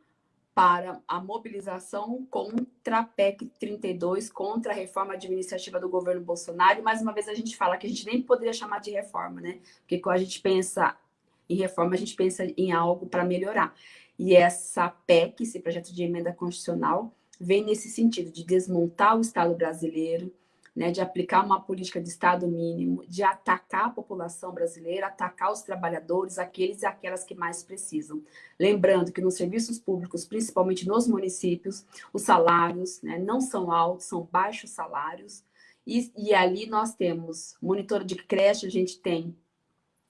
para a mobilização contra a PEC 32, contra a reforma administrativa do governo Bolsonaro. E mais uma vez a gente fala que a gente nem poderia chamar de reforma, né? Porque quando a gente pensa em reforma, a gente pensa em algo para melhorar. E essa PEC, esse projeto de emenda constitucional, vem nesse sentido de desmontar o Estado brasileiro, né, de aplicar uma política de Estado mínimo, de atacar a população brasileira, atacar os trabalhadores, aqueles e aquelas que mais precisam. Lembrando que nos serviços públicos, principalmente nos municípios, os salários né, não são altos, são baixos salários, e, e ali nós temos monitor de creche, a gente tem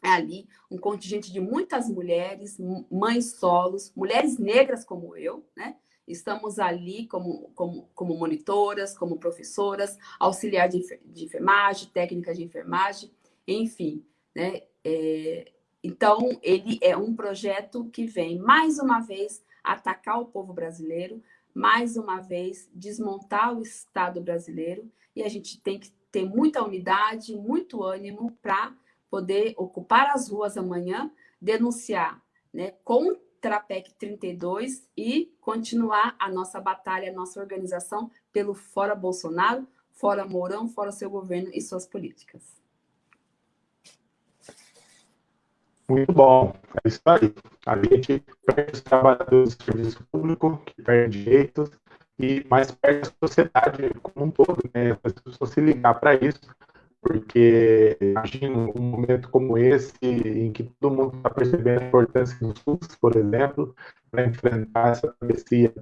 ali um contingente de muitas mulheres, mães solos, mulheres negras como eu, né? Estamos ali como, como, como monitoras, como professoras, auxiliar de, de enfermagem, técnica de enfermagem, enfim. Né? É, então, ele é um projeto que vem, mais uma vez, atacar o povo brasileiro, mais uma vez, desmontar o Estado brasileiro, e a gente tem que ter muita unidade, muito ânimo para poder ocupar as ruas amanhã, denunciar né, com contra a PEC 32 e continuar a nossa batalha, a nossa organização pelo fora Bolsonaro, fora Mourão, fora seu governo e suas políticas. Muito bom, é isso aí. A gente perde os trabalhadores do serviço público, que perdem direitos, e mais perde a sociedade como um todo, né? As pessoas se ligar para isso, porque imagino um momento como esse, em que todo mundo está percebendo a importância do SUS, por exemplo, para enfrentar essa travessia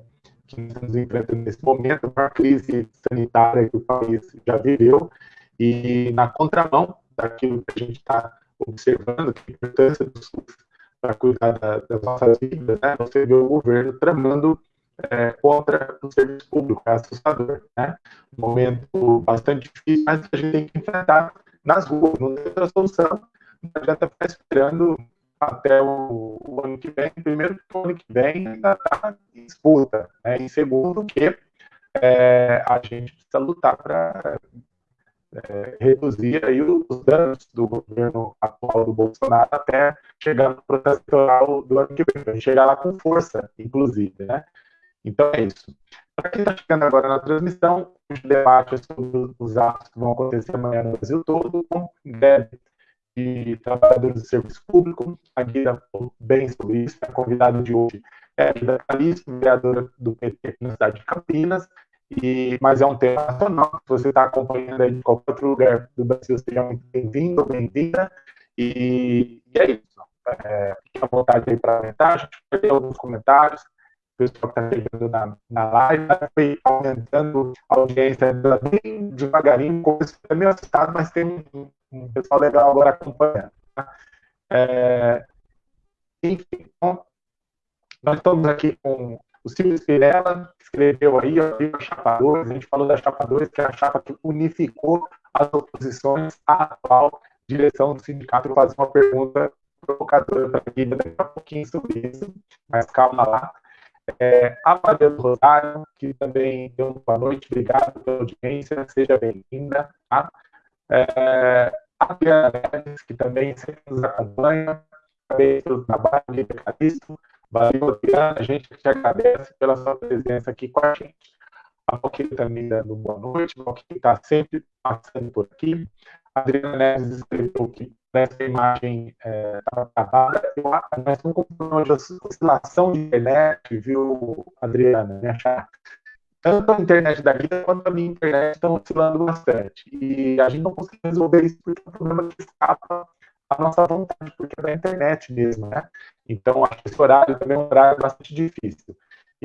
que estamos enfrentando nesse momento, uma crise sanitária que o país já viveu, e na contramão daquilo que a gente está observando, que a importância do SUS para cuidar da, das nossas vidas, né? você vê o governo tramando é, contra o serviço público, é assustador, né? Um momento bastante difícil, mas a gente tem que enfrentar nas ruas, não tem outra solução, não adianta ficar esperando até o, o, ano que vem, primeiro que o ano que vem ainda está em disputa, né? e segundo que é, a gente precisa lutar para é, reduzir aí os danos do governo atual do Bolsonaro até chegar no processo eleitoral do ano que vem, chegar lá com força, inclusive, né? Então é isso. Para quem está chegando agora na transmissão, o debate é sobre os atos que vão acontecer amanhã no Brasil todo, com greve de trabalhadores do serviço público. A Guida falou bem sobre isso. A convidada de hoje é a Guida Calixto, vereadora do PT na cidade de Campinas. E, mas é um tema nacional. Se você está acompanhando aí de qualquer outro lugar do Brasil, seja muito bem-vindo bem-vinda. E, e, é isso. É, fique à vontade aí para comentar. A gente vai ter alguns comentários pessoal que está chegando na, na live, foi aumentando a audiência bem devagarinho, começou é meio assustado, mas tem um, um, pessoal legal agora acompanhando. Tá? É, enfim, então, nós estamos aqui com o Silvio Spirella, que escreveu aí, ó, a Chapa 2, a gente falou da Chapa 2, que é a chapa que unificou as oposições à atual direção do sindicato. Eu vou fazer uma pergunta provocadora para a daqui a pouquinho sobre isso, mas calma lá. É, a Maria do Rosário, que também deu boa noite, obrigado pela audiência, seja bem-vinda. Tá? É, a Adriana Neves, que também sempre nos acompanha, parabéns pelo trabalho de Calixto. Valeu, Adriana, a gente te agradece pela sua presença aqui com a gente. A Valquíria também dando boa noite, a Valquíria está sempre passando por aqui. A Adriana Neves escreveu que nessa imagem estava é, gravada. Nós estamos com uma oscilação de internet, viu, Adriana? Tanto a internet da vida quanto a minha internet estão oscilando bastante. E a gente não consegue resolver isso porque é um problema que escapa a nossa vontade, porque é da internet mesmo, né? Então, acho que esse horário também é um horário bastante difícil.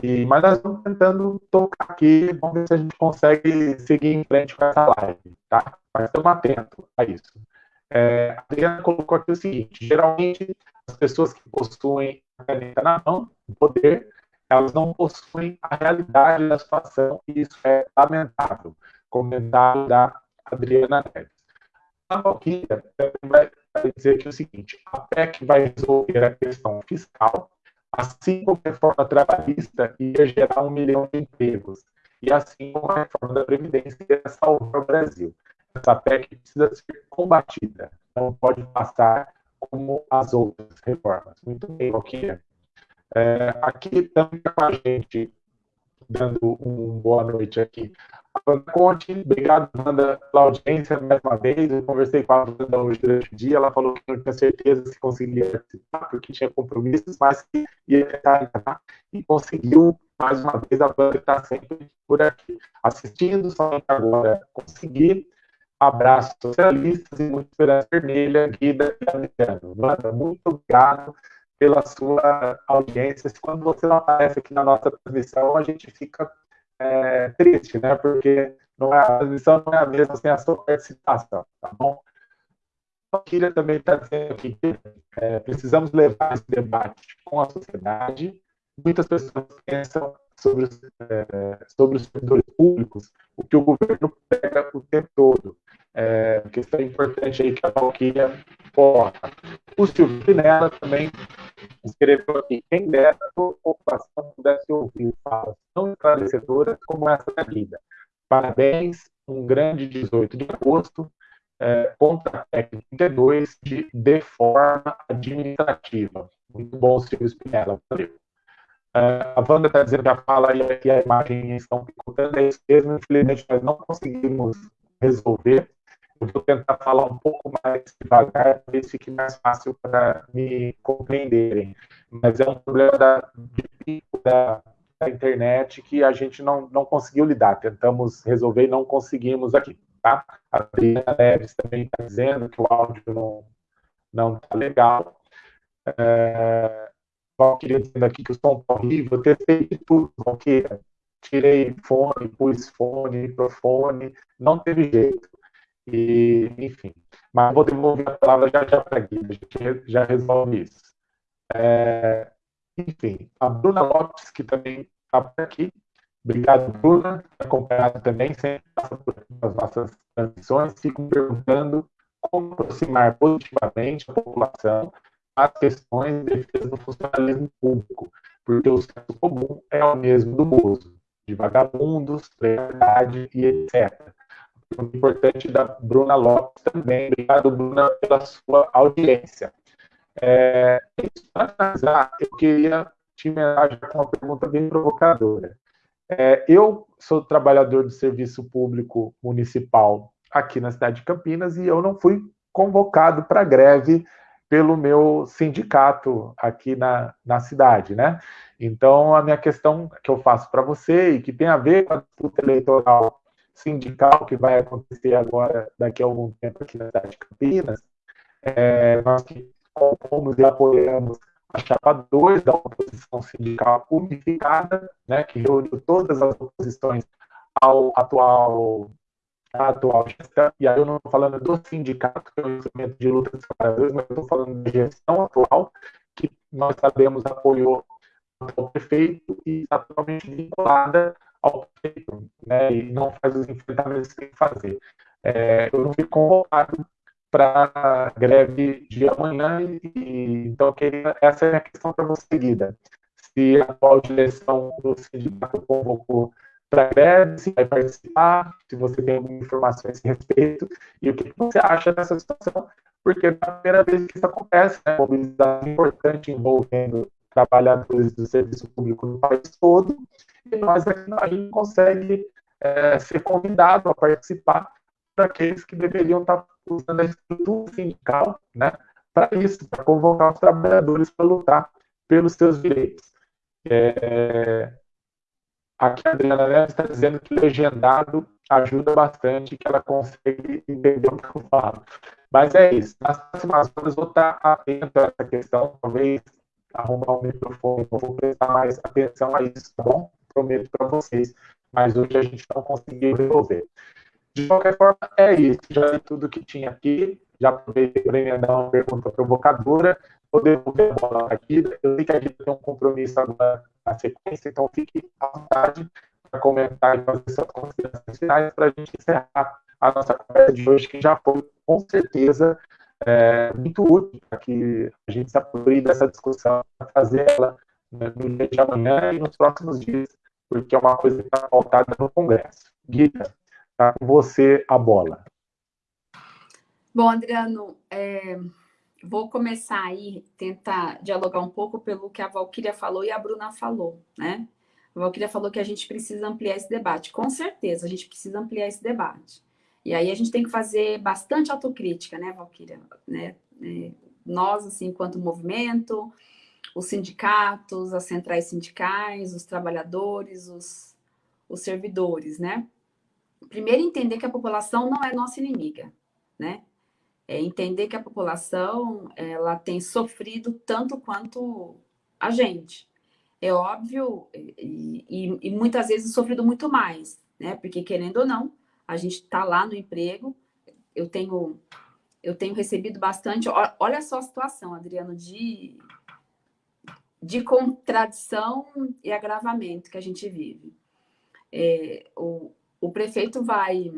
E, mas nós estamos tentando tocar aqui, vamos ver se a gente consegue seguir em frente com essa live, tá? Mas estamos atentos a isso. É, a Adriana colocou aqui o seguinte: geralmente, as pessoas que possuem a caneta na mão, o poder, elas não possuem a realidade da situação, e isso é lamentável. Comentário da Adriana Neves. A Valquíria vai dizer aqui o seguinte: a PEC vai resolver a questão fiscal, assim como a reforma trabalhista ia gerar um milhão de empregos, e assim como a reforma da Previdência ia salvar o Brasil essa PEC precisa ser combatida, não pode passar como as outras reformas. Muito bem, Valquíria. É, aqui também com a gente, dando uma boa noite aqui. Wanda Conte, obrigado, Wanda, pela audiência mais uma vez. Eu conversei com a Wanda hoje durante o dia, ela falou que não tinha certeza se conseguiria participar, porque tinha compromissos, mas que ia tentar entrar e conseguiu. Mais uma vez, a Wanda está sempre por aqui, assistindo, só agora conseguir Abraço socialistas e muito esperança vermelha, Guida e Adriano. Manda, muito obrigado pela sua audiência. Quando você não aparece aqui na nossa transmissão, a gente fica é, triste, né? Porque não é, a transmissão não é a mesma sem a sua participação, tá bom? A Kira também está dizendo que é, precisamos levar esse debate com a sociedade. Muitas pessoas pensam sobre é, sobre os servidores públicos, o que o governo pega o tempo todo. É, questão importante aí que a Valquíria coloca. O Silvio Pinella também escreveu aqui, quem dera a população pudesse ouvir falas tão esclarecedoras como essa da vida. Parabéns, um grande 18 de agosto, é, técnica 32 de deforma administrativa. Muito bom, Silvio Spinella. Valeu. Uh, a Wanda está dizendo que a fala e a imagem estão picotando, é isso mesmo, infelizmente nós não conseguimos resolver. Eu vou tentar falar um pouco mais devagar, se fique mais fácil para me compreenderem. Mas é um problema da, da, da, internet que a gente não, não conseguiu lidar. Tentamos resolver e não conseguimos aqui. Tá? A Adriana Neves também está dizendo que o áudio não está legal. É, Valquíria dizendo aqui que o som está horrível, eu testei de tudo, Valquíria. Tirei fone, pus fone, microfone, não teve jeito. E, enfim. Mas vou devolver a palavra já já para a Guida, a gente já resolve isso. É, enfim, a Bruna Lopes, que também está por aqui. Obrigado, Bruna, acompanhado também, sempre passa por as nossas transmissões, fico perguntando como aproximar positivamente a população as questões de defesa do funcionalismo público, porque o senso comum é o mesmo do uso, de vagabundos, precariedade e etc. Importante da Bruna Lopes também. Obrigado, Bruna, pela sua audiência. É, para finalizar, eu queria te enviar com uma pergunta bem provocadora. É, eu sou trabalhador do serviço público municipal aqui na cidade de Campinas e eu não fui convocado para greve pelo meu sindicato aqui na, na cidade, né? Então, a minha questão que eu faço para você e que tem a ver com a disputa eleitoral sindical que vai acontecer agora, daqui a algum tempo aqui na cidade de Campinas, é, nós que compomos e apoiamos a chapa 2 da oposição sindical unificada, né, que reuniu todas as oposições ao atual a atual gestão, e aí eu não estou falando do sindicato, que é o instrumento de luta dos trabalhadores, mas estou falando da gestão atual, que nós sabemos apoiou o prefeito e está totalmente vinculada ao prefeito, né, e não faz os enfrentamentos que tem que fazer. É, eu não fui convocado para a greve de amanhã. E, então, queria, essa é a questão para você, Guida. Se a atual direção do sindicato convocou para greve, se vai participar, se você tem alguma informação a esse respeito, e o que você acha dessa situação, porque é a primeira vez que isso acontece, né? mobilização importante envolvendo trabalhadores do serviço público no país todo, nós aqui a gente consegue é, ser convidado a participar para aqueles que deveriam estar usando a estrutura sindical né, para isso, para convocar os trabalhadores para lutar pelos seus direitos. É, aqui a Adriana Neves está dizendo que legendado ajuda bastante, que ela consegue entender o que eu falo. Mas é isso. Nas próximas horas vou estar atento a essa questão, talvez arrumar o microfone, vou prestar mais atenção a isso, tá bom? Prometo para vocês. Mas hoje a gente não conseguiu resolver. De qualquer forma, é isso. Já é tudo que tinha aqui. Já aproveitei para emendar uma pergunta provocadora. Vou devolver a bola aqui. Eu sei que a gente tem um compromisso agora na sequência, então fique à vontade para comentar e fazer suas considerações finais para a gente encerrar a nossa conversa de hoje, que já foi, com certeza, é, muito útil para que a gente se aproprie dessa discussão, para fazer ela né, no dia de amanhã e nos próximos dias, porque é uma coisa que está faltada no Congresso. Guida, está com você a bola. Bom, Adriano, é, vou começar aí, tentar dialogar um pouco pelo que a Valquíria falou e a Bruna falou, né? A Valquíria falou que a gente precisa ampliar esse debate. Com certeza, a gente precisa ampliar esse debate. E aí a gente tem que fazer bastante autocrítica, né, Valquíria? Né? É, nós, assim, enquanto movimento, os sindicatos, as centrais sindicais, os trabalhadores, os, os servidores, né? Primeiro, entender que a população não é nossa inimiga, né? É entender que a população, ela tem sofrido tanto quanto a gente. É óbvio, e, e, e muitas vezes sofrido muito mais, né? Porque, querendo ou não, a gente está lá no emprego, eu tenho, eu tenho recebido bastante, olha só a situação, Adriano, de, de contradição e agravamento que a gente vive. É, o, o prefeito vai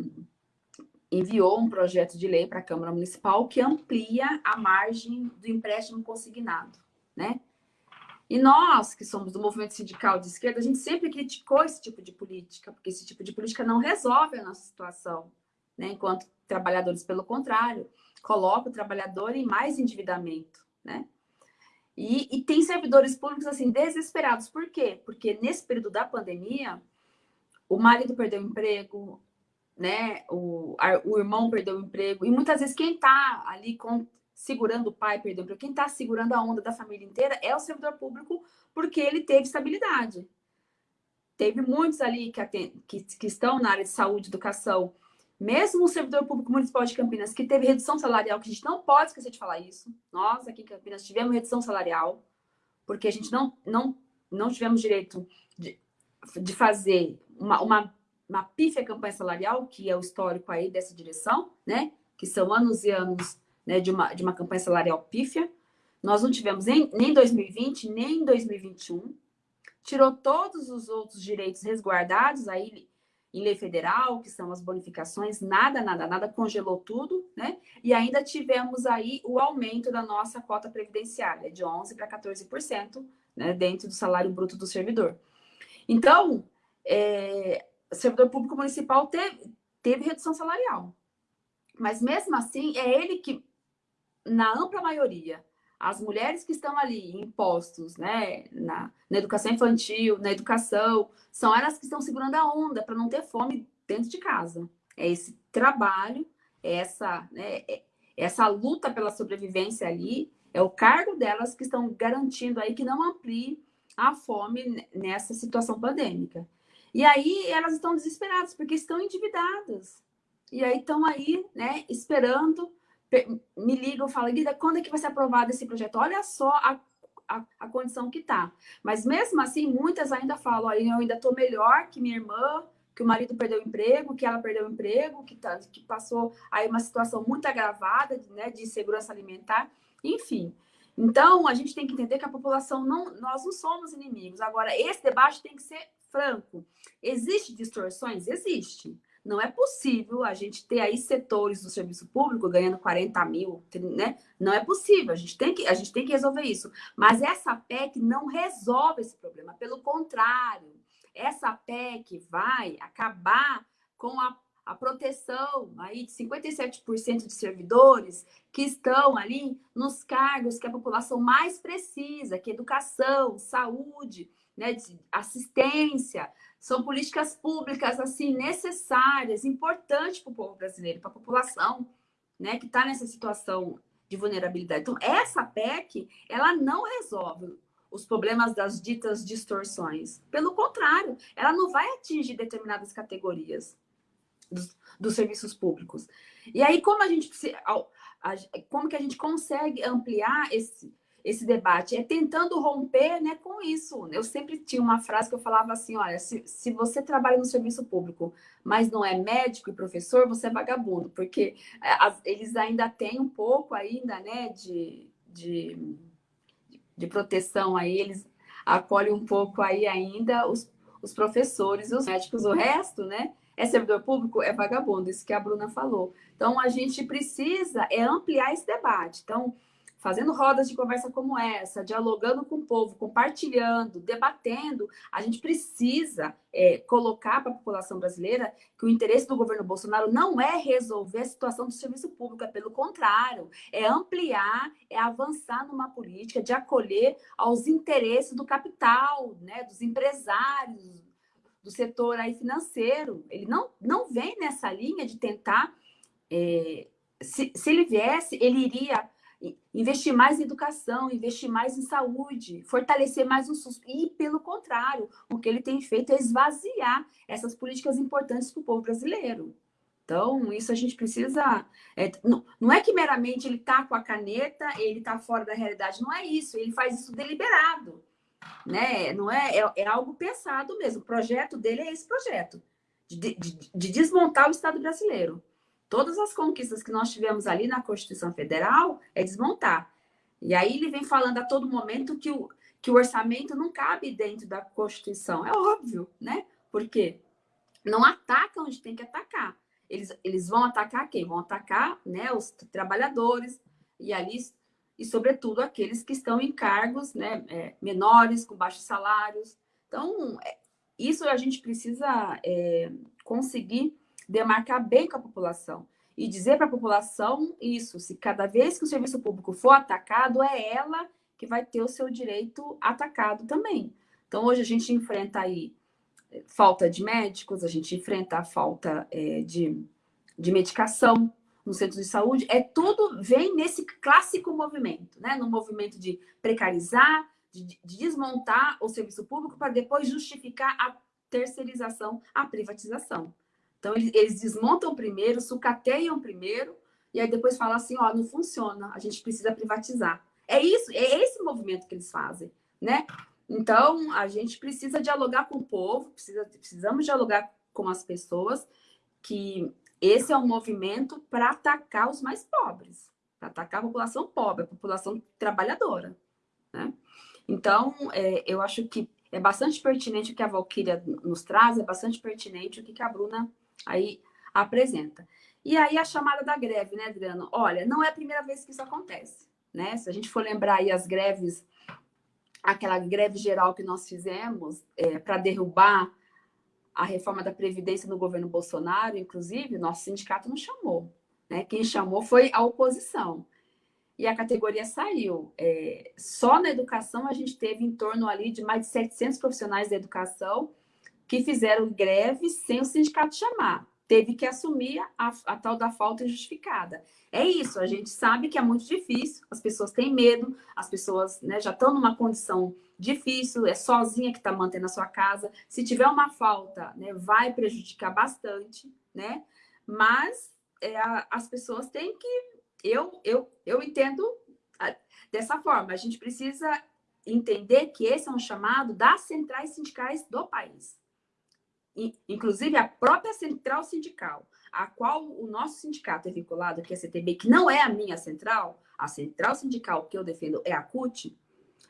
enviou um projeto de lei para a Câmara Municipal que amplia a margem do empréstimo consignado, né? E nós, que somos do movimento sindical de esquerda, a gente sempre criticou esse tipo de política, porque esse tipo de política não resolve a nossa situação. Né? Enquanto trabalhadores, pelo contrário, coloca o trabalhador em mais endividamento. Né? E, e tem servidores públicos assim desesperados. Por quê? Porque nesse período da pandemia, o marido perdeu o emprego, né? o, a, o irmão perdeu o emprego, e muitas vezes quem está ali com, segurando o pai, perdão, para quem está segurando a onda da família inteira é o servidor público, porque ele teve estabilidade. Teve muitos ali que, que, que estão na área de saúde, educação, mesmo o servidor público municipal de Campinas, que teve redução salarial, que a gente não pode esquecer de falar isso. Nós, aqui em Campinas, tivemos redução salarial, porque a gente não, não, não tivemos direito de, de fazer uma, uma, uma pífia campanha salarial, que é o histórico aí dessa direção, né? Que são anos e anos né, de, uma, de uma campanha salarial pífia. Nós não tivemos nem, nem 2020, nem 2021. Tirou todos os outros direitos resguardados aí em lei federal, que são as bonificações, nada, nada, nada, congelou tudo, né? E ainda tivemos aí o aumento da nossa cota previdenciária, de 11% para 14%, né, dentro do salário bruto do servidor. Então, é, servidor público municipal teve, teve redução salarial. Mas mesmo assim, é ele que na ampla maioria, as mulheres que estão ali em postos, né, na, na educação infantil, na educação, são elas que estão segurando a onda para não ter fome dentro de casa. É esse trabalho, é essa, né, é essa luta pela sobrevivência ali, é o cargo delas que estão garantindo aí que não amplie a fome nessa situação pandêmica. E aí elas estão desesperadas porque estão endividadas. E aí estão aí, né, esperando me ligam, falam, Guida, quando é que vai ser aprovado esse projeto? Olha só a, a, a condição que está. Mas mesmo assim, muitas ainda falam, eu ainda estou melhor que minha irmã, que o marido perdeu o emprego, que ela perdeu o emprego, que, tá, que passou aí uma situação muito agravada né, de insegurança alimentar, enfim. Então, a gente tem que entender que a população não, nós não somos inimigos. Agora, esse debate tem que ser franco. Existem distorções? Existe. Não é possível a gente ter aí setores do serviço público ganhando 40 mil, né? Não é possível, a gente tem que, a gente tem que resolver isso. Mas essa PEC não resolve esse problema, pelo contrário, essa PEC vai acabar com a, a proteção aí de 57% de servidores que estão ali nos cargos que a população mais precisa, que é educação, saúde, né, assistência, são políticas públicas assim necessárias, importantes para o povo brasileiro, para a população, né, que está nessa situação de vulnerabilidade. Então, essa PEC, ela não resolve os problemas das ditas distorções. Pelo contrário, ela não vai atingir determinadas categorias dos, dos serviços públicos. E aí, como a gente como que a gente consegue ampliar esse, esse debate? É tentando romper né, com isso. Eu sempre tinha uma frase que eu falava assim: olha, se, se você trabalha no serviço público, mas não é médico e professor, você é vagabundo, porque é, as, eles ainda têm um pouco ainda, né, de, de de proteção aí, eles acolhem um pouco aí ainda os, os professores, os médicos, o resto, né? É servidor público, é vagabundo, isso que a Bruna falou. Então, a gente precisa é ampliar esse debate. Então, fazendo rodas de conversa como essa, dialogando com o povo, compartilhando, debatendo, a gente precisa é, colocar para a população brasileira que o interesse do governo Bolsonaro não é resolver a situação do serviço público, é pelo contrário, é ampliar, é avançar numa política de acolher aos interesses do capital, né, dos empresários, do setor aí financeiro. Ele não, não vem nessa linha de tentar. É, se, se ele viesse, ele iria investir mais em educação, investir mais em saúde, fortalecer mais o SUS. E, pelo contrário, o que ele tem feito é esvaziar essas políticas importantes para o povo brasileiro. Então, isso a gente precisa. É, não, não, é que meramente ele está com a caneta, ele está fora da realidade, não é isso, ele faz isso deliberado. Né? Não é, é, é algo pensado mesmo. O projeto dele é esse projeto de, de, de desmontar o Estado brasileiro. Todas as conquistas que nós tivemos ali na Constituição Federal é desmontar. E aí ele vem falando a todo momento que o, que o orçamento não cabe dentro da Constituição. É óbvio, né? Porque não ataca onde tem que atacar. Eles, eles vão atacar quem? Vão atacar né, os trabalhadores e ali, e sobretudo aqueles que estão em cargos né, é, menores, com baixos salários. Então, é, isso a gente precisa é, conseguir demarcar bem com a população e dizer para a população isso, se cada vez que o serviço público for atacado, é ela que vai ter o seu direito atacado também. Então, hoje a gente enfrenta aí eh, falta de médicos, a gente enfrenta a falta é, de, de medicação no centro de saúde, é tudo vem nesse clássico movimento, né? No movimento de precarizar, de, de desmontar o serviço público para depois justificar a terceirização, a privatização. Então, eles, desmontam primeiro, sucateiam primeiro, e aí depois falam assim, ó, não funciona, a gente precisa privatizar. É isso, é esse movimento que eles fazem, né? Então, a gente precisa dialogar com o povo, precisa, precisamos dialogar com as pessoas, que esse é um movimento para atacar os mais pobres, para atacar a população pobre, a população trabalhadora, né? Então, é, eu acho que é bastante pertinente o que a Valquíria nos traz, é bastante pertinente o que a Bruna Aí apresenta. E aí a chamada da greve, né, Adriano? Olha, não é a primeira vez que isso acontece, né? Se a gente for lembrar aí as greves, aquela greve geral que nós fizemos é, para derrubar a reforma da Previdência no governo Bolsonaro, inclusive, nosso sindicato não chamou. Né? Quem chamou foi a oposição. E a categoria saiu. É, só na educação a gente teve em torno ali de mais de 700 profissionais da educação que fizeram greve sem o sindicato chamar. Teve que assumir a, a, tal da falta injustificada. É isso, a gente sabe que é muito difícil, as pessoas têm medo, as pessoas né, já estão numa condição difícil, é sozinha que está mantendo a sua casa. Se tiver uma falta, né, vai prejudicar bastante, né? Mas é, as pessoas têm que. Eu, eu, eu entendo dessa forma. A gente precisa entender que esse é um chamado das centrais sindicais do país inclusive a própria central sindical, a qual o nosso sindicato é vinculado, que é a CTB, que não é a minha central, a central sindical que eu defendo é a CUT,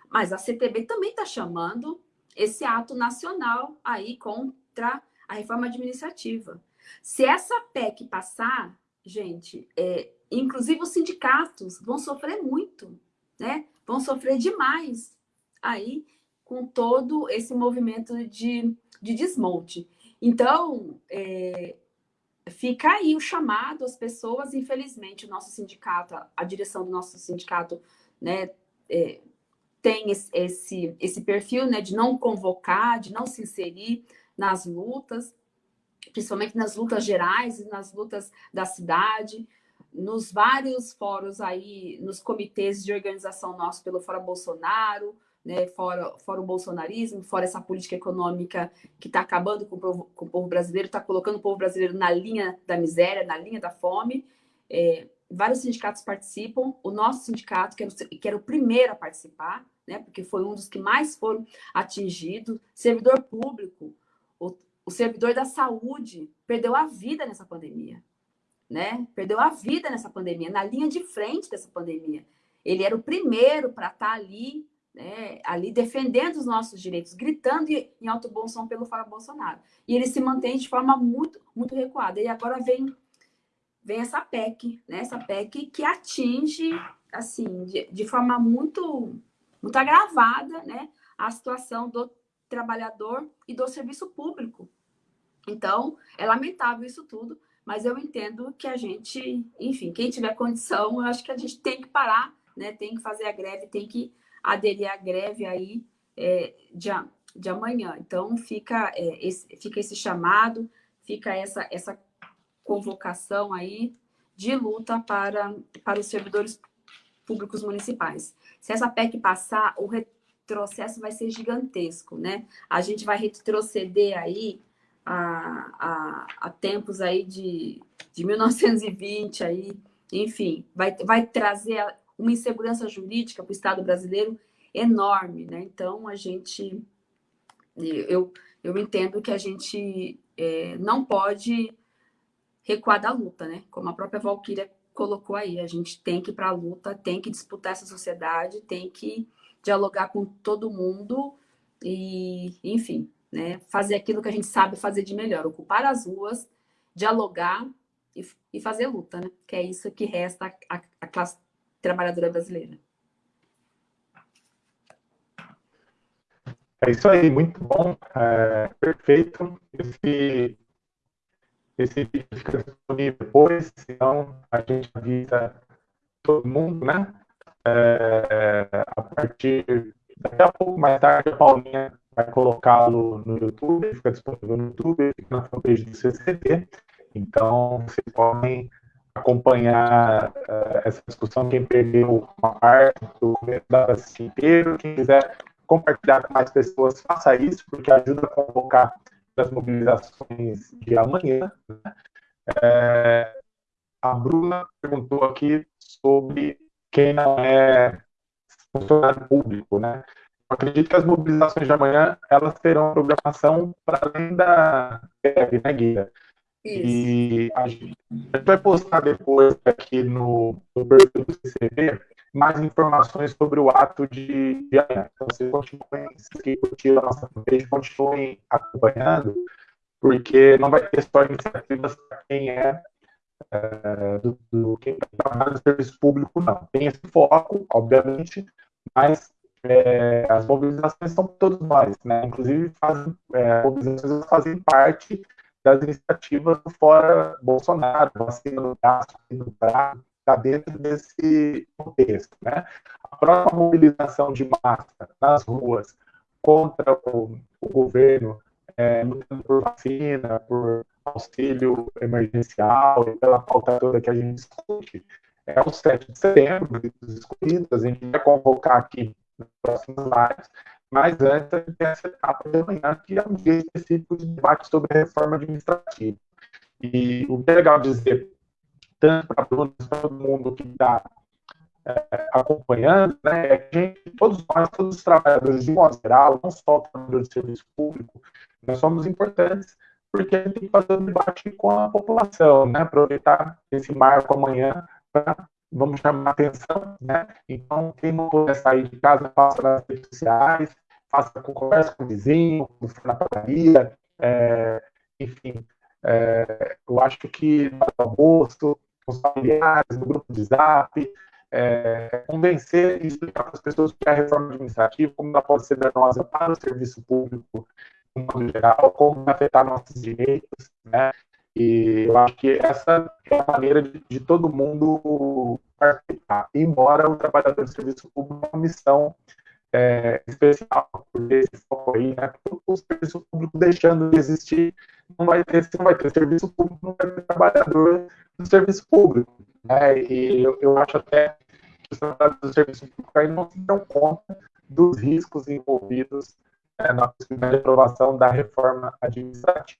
mas a CTB também está chamando esse ato nacional aí contra a reforma administrativa. Se essa PEC passar, gente, é, inclusive os sindicatos vão sofrer muito, né? Vão sofrer demais aí com todo esse movimento de, de desmonte. Então, é, fica aí o chamado às pessoas, infelizmente, o nosso sindicato, a direção do nosso sindicato, né, é, tem esse, esse, perfil né, de não convocar, de não se inserir nas lutas, principalmente nas lutas gerais, nas lutas da cidade, nos vários fóruns aí, nos comitês de organização nosso pelo Fora Bolsonaro, né, fora, fora o bolsonarismo, fora essa política econômica que está acabando com o, povo, com o povo brasileiro, está colocando o povo brasileiro na linha da miséria, na linha da fome. É, vários sindicatos participam, o nosso sindicato, que era, o, que era o primeiro a participar, né, porque foi um dos que mais foram atingidos, servidor público, o, o servidor da saúde perdeu a vida nessa pandemia, né? Perdeu a vida nessa pandemia, na linha de frente dessa pandemia. Ele era o primeiro para estar tá ali né, ali defendendo os nossos direitos, gritando em alto bom som pelo Fora Bolsonaro. E ele se mantém de forma muito, muito recuada. E agora vem, vem essa PEC, né, essa PEC que atinge, assim, de, de forma muito, muito agravada, né, a situação do trabalhador e do serviço público. Então, é lamentável isso tudo, mas eu entendo que a gente, enfim, quem tiver condição, eu acho que a gente tem que parar, né, tem que fazer a greve, tem que aderir à greve aí é, de, de amanhã. Então, fica, é, esse, fica esse chamado, fica essa, essa convocação aí de luta para, para os servidores públicos municipais. Se essa PEC passar, o retrocesso vai ser gigantesco, né? A gente vai retroceder aí a, a, a tempos aí de, de 1920 aí, enfim, vai, vai trazer uma insegurança jurídica para o Estado brasileiro enorme, né? Então, a gente... Eu, eu entendo que a gente é, não pode recuar da luta, né? Como a própria Valquíria colocou aí, a gente tem que ir para a luta, tem que disputar essa sociedade, tem que dialogar com todo mundo e, enfim, né, fazer aquilo que a gente sabe fazer de melhor, ocupar as ruas, dialogar e, e fazer luta, né? Que é isso que resta a classe trabalhadora brasileira. É isso aí, muito bom, é, perfeito. Esse, esse vídeo fica disponível depois, senão a gente avisa todo mundo, né? É, a partir daqui a pouco, mais tarde, a Paulinha vai colocá-lo no YouTube, fica disponível no YouTube, fica na fanpage do CCT. Então, vocês podem acompanhar uh, essa discussão, quem perdeu uma parte do da inteiro, quem quiser compartilhar com mais pessoas, faça isso, porque ajuda a convocar as mobilizações de amanhã. É, a Bruna perguntou aqui sobre quem não é funcionário público, né? Eu acredito que as mobilizações de amanhã, elas terão programação para além da greve, né, Guia? E a gente, vai postar depois aqui no, no perfil do CCV mais informações sobre o ato de, de amanhã. Então, vocês continuem, se curtiram a nossa fanpage, continuem acompanhando, porque não vai ter só iniciativas para quem é, é do, do, quem trabalha no serviço público, não. Tem esse foco, obviamente, mas é, as mobilizações são todos nós, né? Inclusive, fazem, é, mobilizações fazem parte das iniciativas Fora Bolsonaro, vacina no braço, no braço, está dentro desse contexto. Né? A própria mobilização de massa nas ruas contra o, o governo, é, por vacina, por auxílio emergencial e pela pauta toda que a gente discute, é o 7 de setembro, dos escolhidos, a gente vai convocar aqui nos próximos lives, mas antes a gente tem essa etapa de amanhã, que é um dia específico de debate sobre a reforma administrativa. E o que é legal dizer, tanto para todo mundo que está é, acompanhando, né, é que gente, todos nós, todos os trabalhadores de modo geral, não só trabalhadores de serviço público, nós somos importantes porque a gente tem que fazer um debate com a população, né, aproveitar esse marco amanhã para vamos chamar atenção, né? Então, quem não puder sair de casa, faça nas redes sociais, faça conversa com o vizinho, na padaria, é, enfim, É, eu acho que no almoço, com os familiares, no grupo de zap, é, convencer e explicar para as pessoas que a reforma administrativa, como ela pode ser danosa para o serviço público, no modo geral, como afetar nossos direitos, né? E eu acho que essa é a maneira de, de todo mundo participar, embora o trabalhador do serviço público tenha uma missão é, especial, por esse foco aí, né? O serviço público deixando de existir, não vai ter, não vai ter serviço público, não vai ter trabalhador do serviço público. Né? E eu, eu acho até que os trabalhadores do serviço público aí não se dão conta dos riscos envolvidos né, na possibilidade de aprovação da reforma administrativa.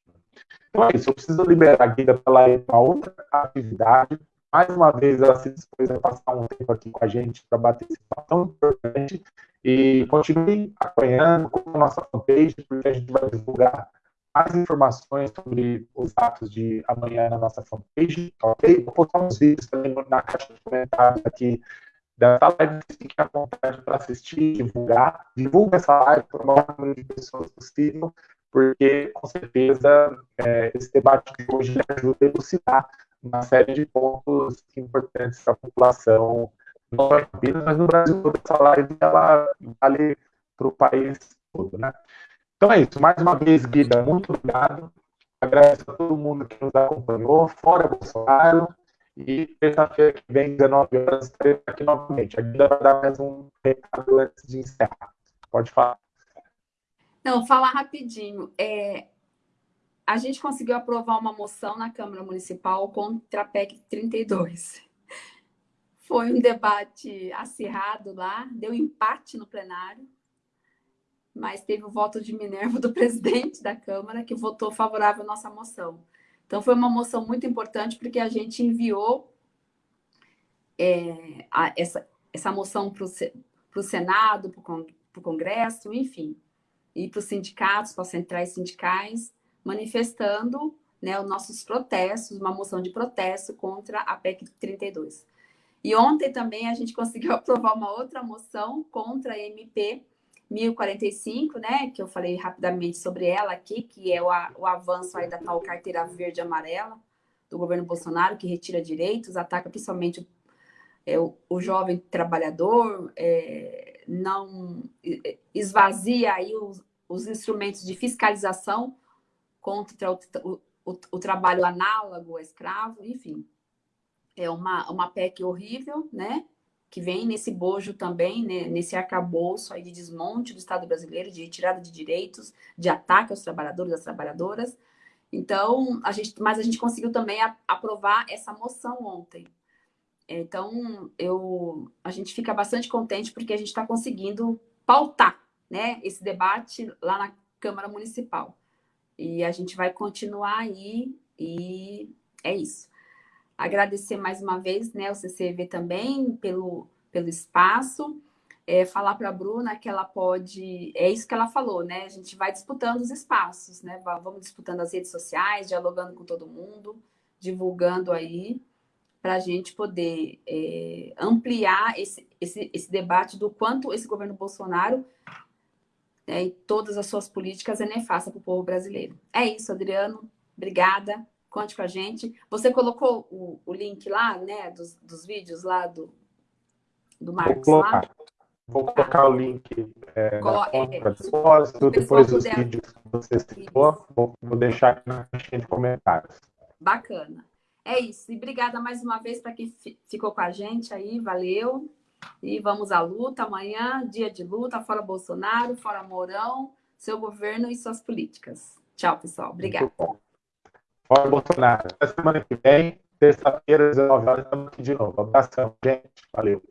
Então é isso, eu preciso liberar a Guida para ela ir para outra atividade. Mais uma vez, ela se dispôs a passar um tempo aqui com a gente para bater esse papo tão importante. E continue acompanhando com a nossa fanpage, porque a gente vai divulgar mais informações sobre os atos de amanhã na nossa fanpage, ok? Vou postar uns vídeos também na caixa de comentários aqui dessa live, fiquem à vontade para assistir, divulgar, divulga essa live para o maior número de pessoas possível, porque com certeza é, esse debate de hoje ajuda a elucidar uma série de pontos importantes para a população, não Campinas, mas no Brasil toda essa live ela vale para o país todo, né? Então é isso. Mais uma vez, Guida, muito obrigado. Agradeço a todo mundo que nos acompanhou, fora Bolsonaro. E terça-feira que vem, 19 horas, estarei aqui novamente. A Guida vai dar mais um recado antes de encerrar. Pode falar. Não, falar rapidinho. É, a gente conseguiu aprovar uma moção na Câmara Municipal contra a PEC 32. Foi um debate acirrado lá, deu empate no plenário mas teve o voto de Minerva do presidente da Câmara, que votou favorável à nossa moção. Então, foi uma moção muito importante, porque a gente enviou é, a, essa, essa moção para o Senado, para o Congresso, enfim, e para os sindicatos, para as centrais sindicais, manifestando né, os nossos protestos, uma moção de protesto contra a PEC 32. E ontem também a gente conseguiu aprovar uma outra moção contra a MP 1045, né, que eu falei rapidamente sobre ela aqui, que é o, o avanço aí da tal carteira verde amarela do governo Bolsonaro, que retira direitos, ataca principalmente o, é, o, o jovem trabalhador, é, não esvazia aí os, os, instrumentos de fiscalização contra o, o, o trabalho análogo ao escravo, enfim. É uma, uma PEC horrível, né? que vem nesse bojo também, né, nesse arcabouço aí de desmonte do Estado brasileiro, de retirada de direitos, de ataque aos trabalhadores e às trabalhadoras. Então, a gente, mas a gente conseguiu também a, aprovar essa moção ontem. Então, eu, a gente fica bastante contente porque a gente está conseguindo pautar né, esse debate lá na Câmara Municipal. E a gente vai continuar aí e é isso. Agradecer mais uma vez né, o CCV também pelo, pelo espaço. É, falar para a Bruna que ela pode. É isso que ela falou, né? A gente vai disputando os espaços, né? Vamos disputando as redes sociais, dialogando com todo mundo, divulgando aí, para a gente poder é, ampliar esse, esse, esse debate do quanto esse governo Bolsonaro né, e todas as suas políticas é nefasta para o povo brasileiro. É isso, Adriano. Obrigada. Conte com a gente. Você colocou o, o link lá, né, dos, dos vídeos lá do, do Marcos Vou colocar, lá? Vou colocar o link é, Colo na é, depósito, depois dos puder... vídeos que você citou, vou, vou deixar aqui na caixinha de comentários. Bacana. É isso. E obrigada mais uma vez para quem ficou com a gente aí. Valeu. E vamos à luta. Amanhã, dia de luta, fora Bolsonaro, fora Mourão, seu governo e suas políticas. Tchau, pessoal. Obrigada. Fora Bolsonaro. Até semana que vem, terça-feira, 19 horas, estamos aqui de novo. Abração, gente. Valeu.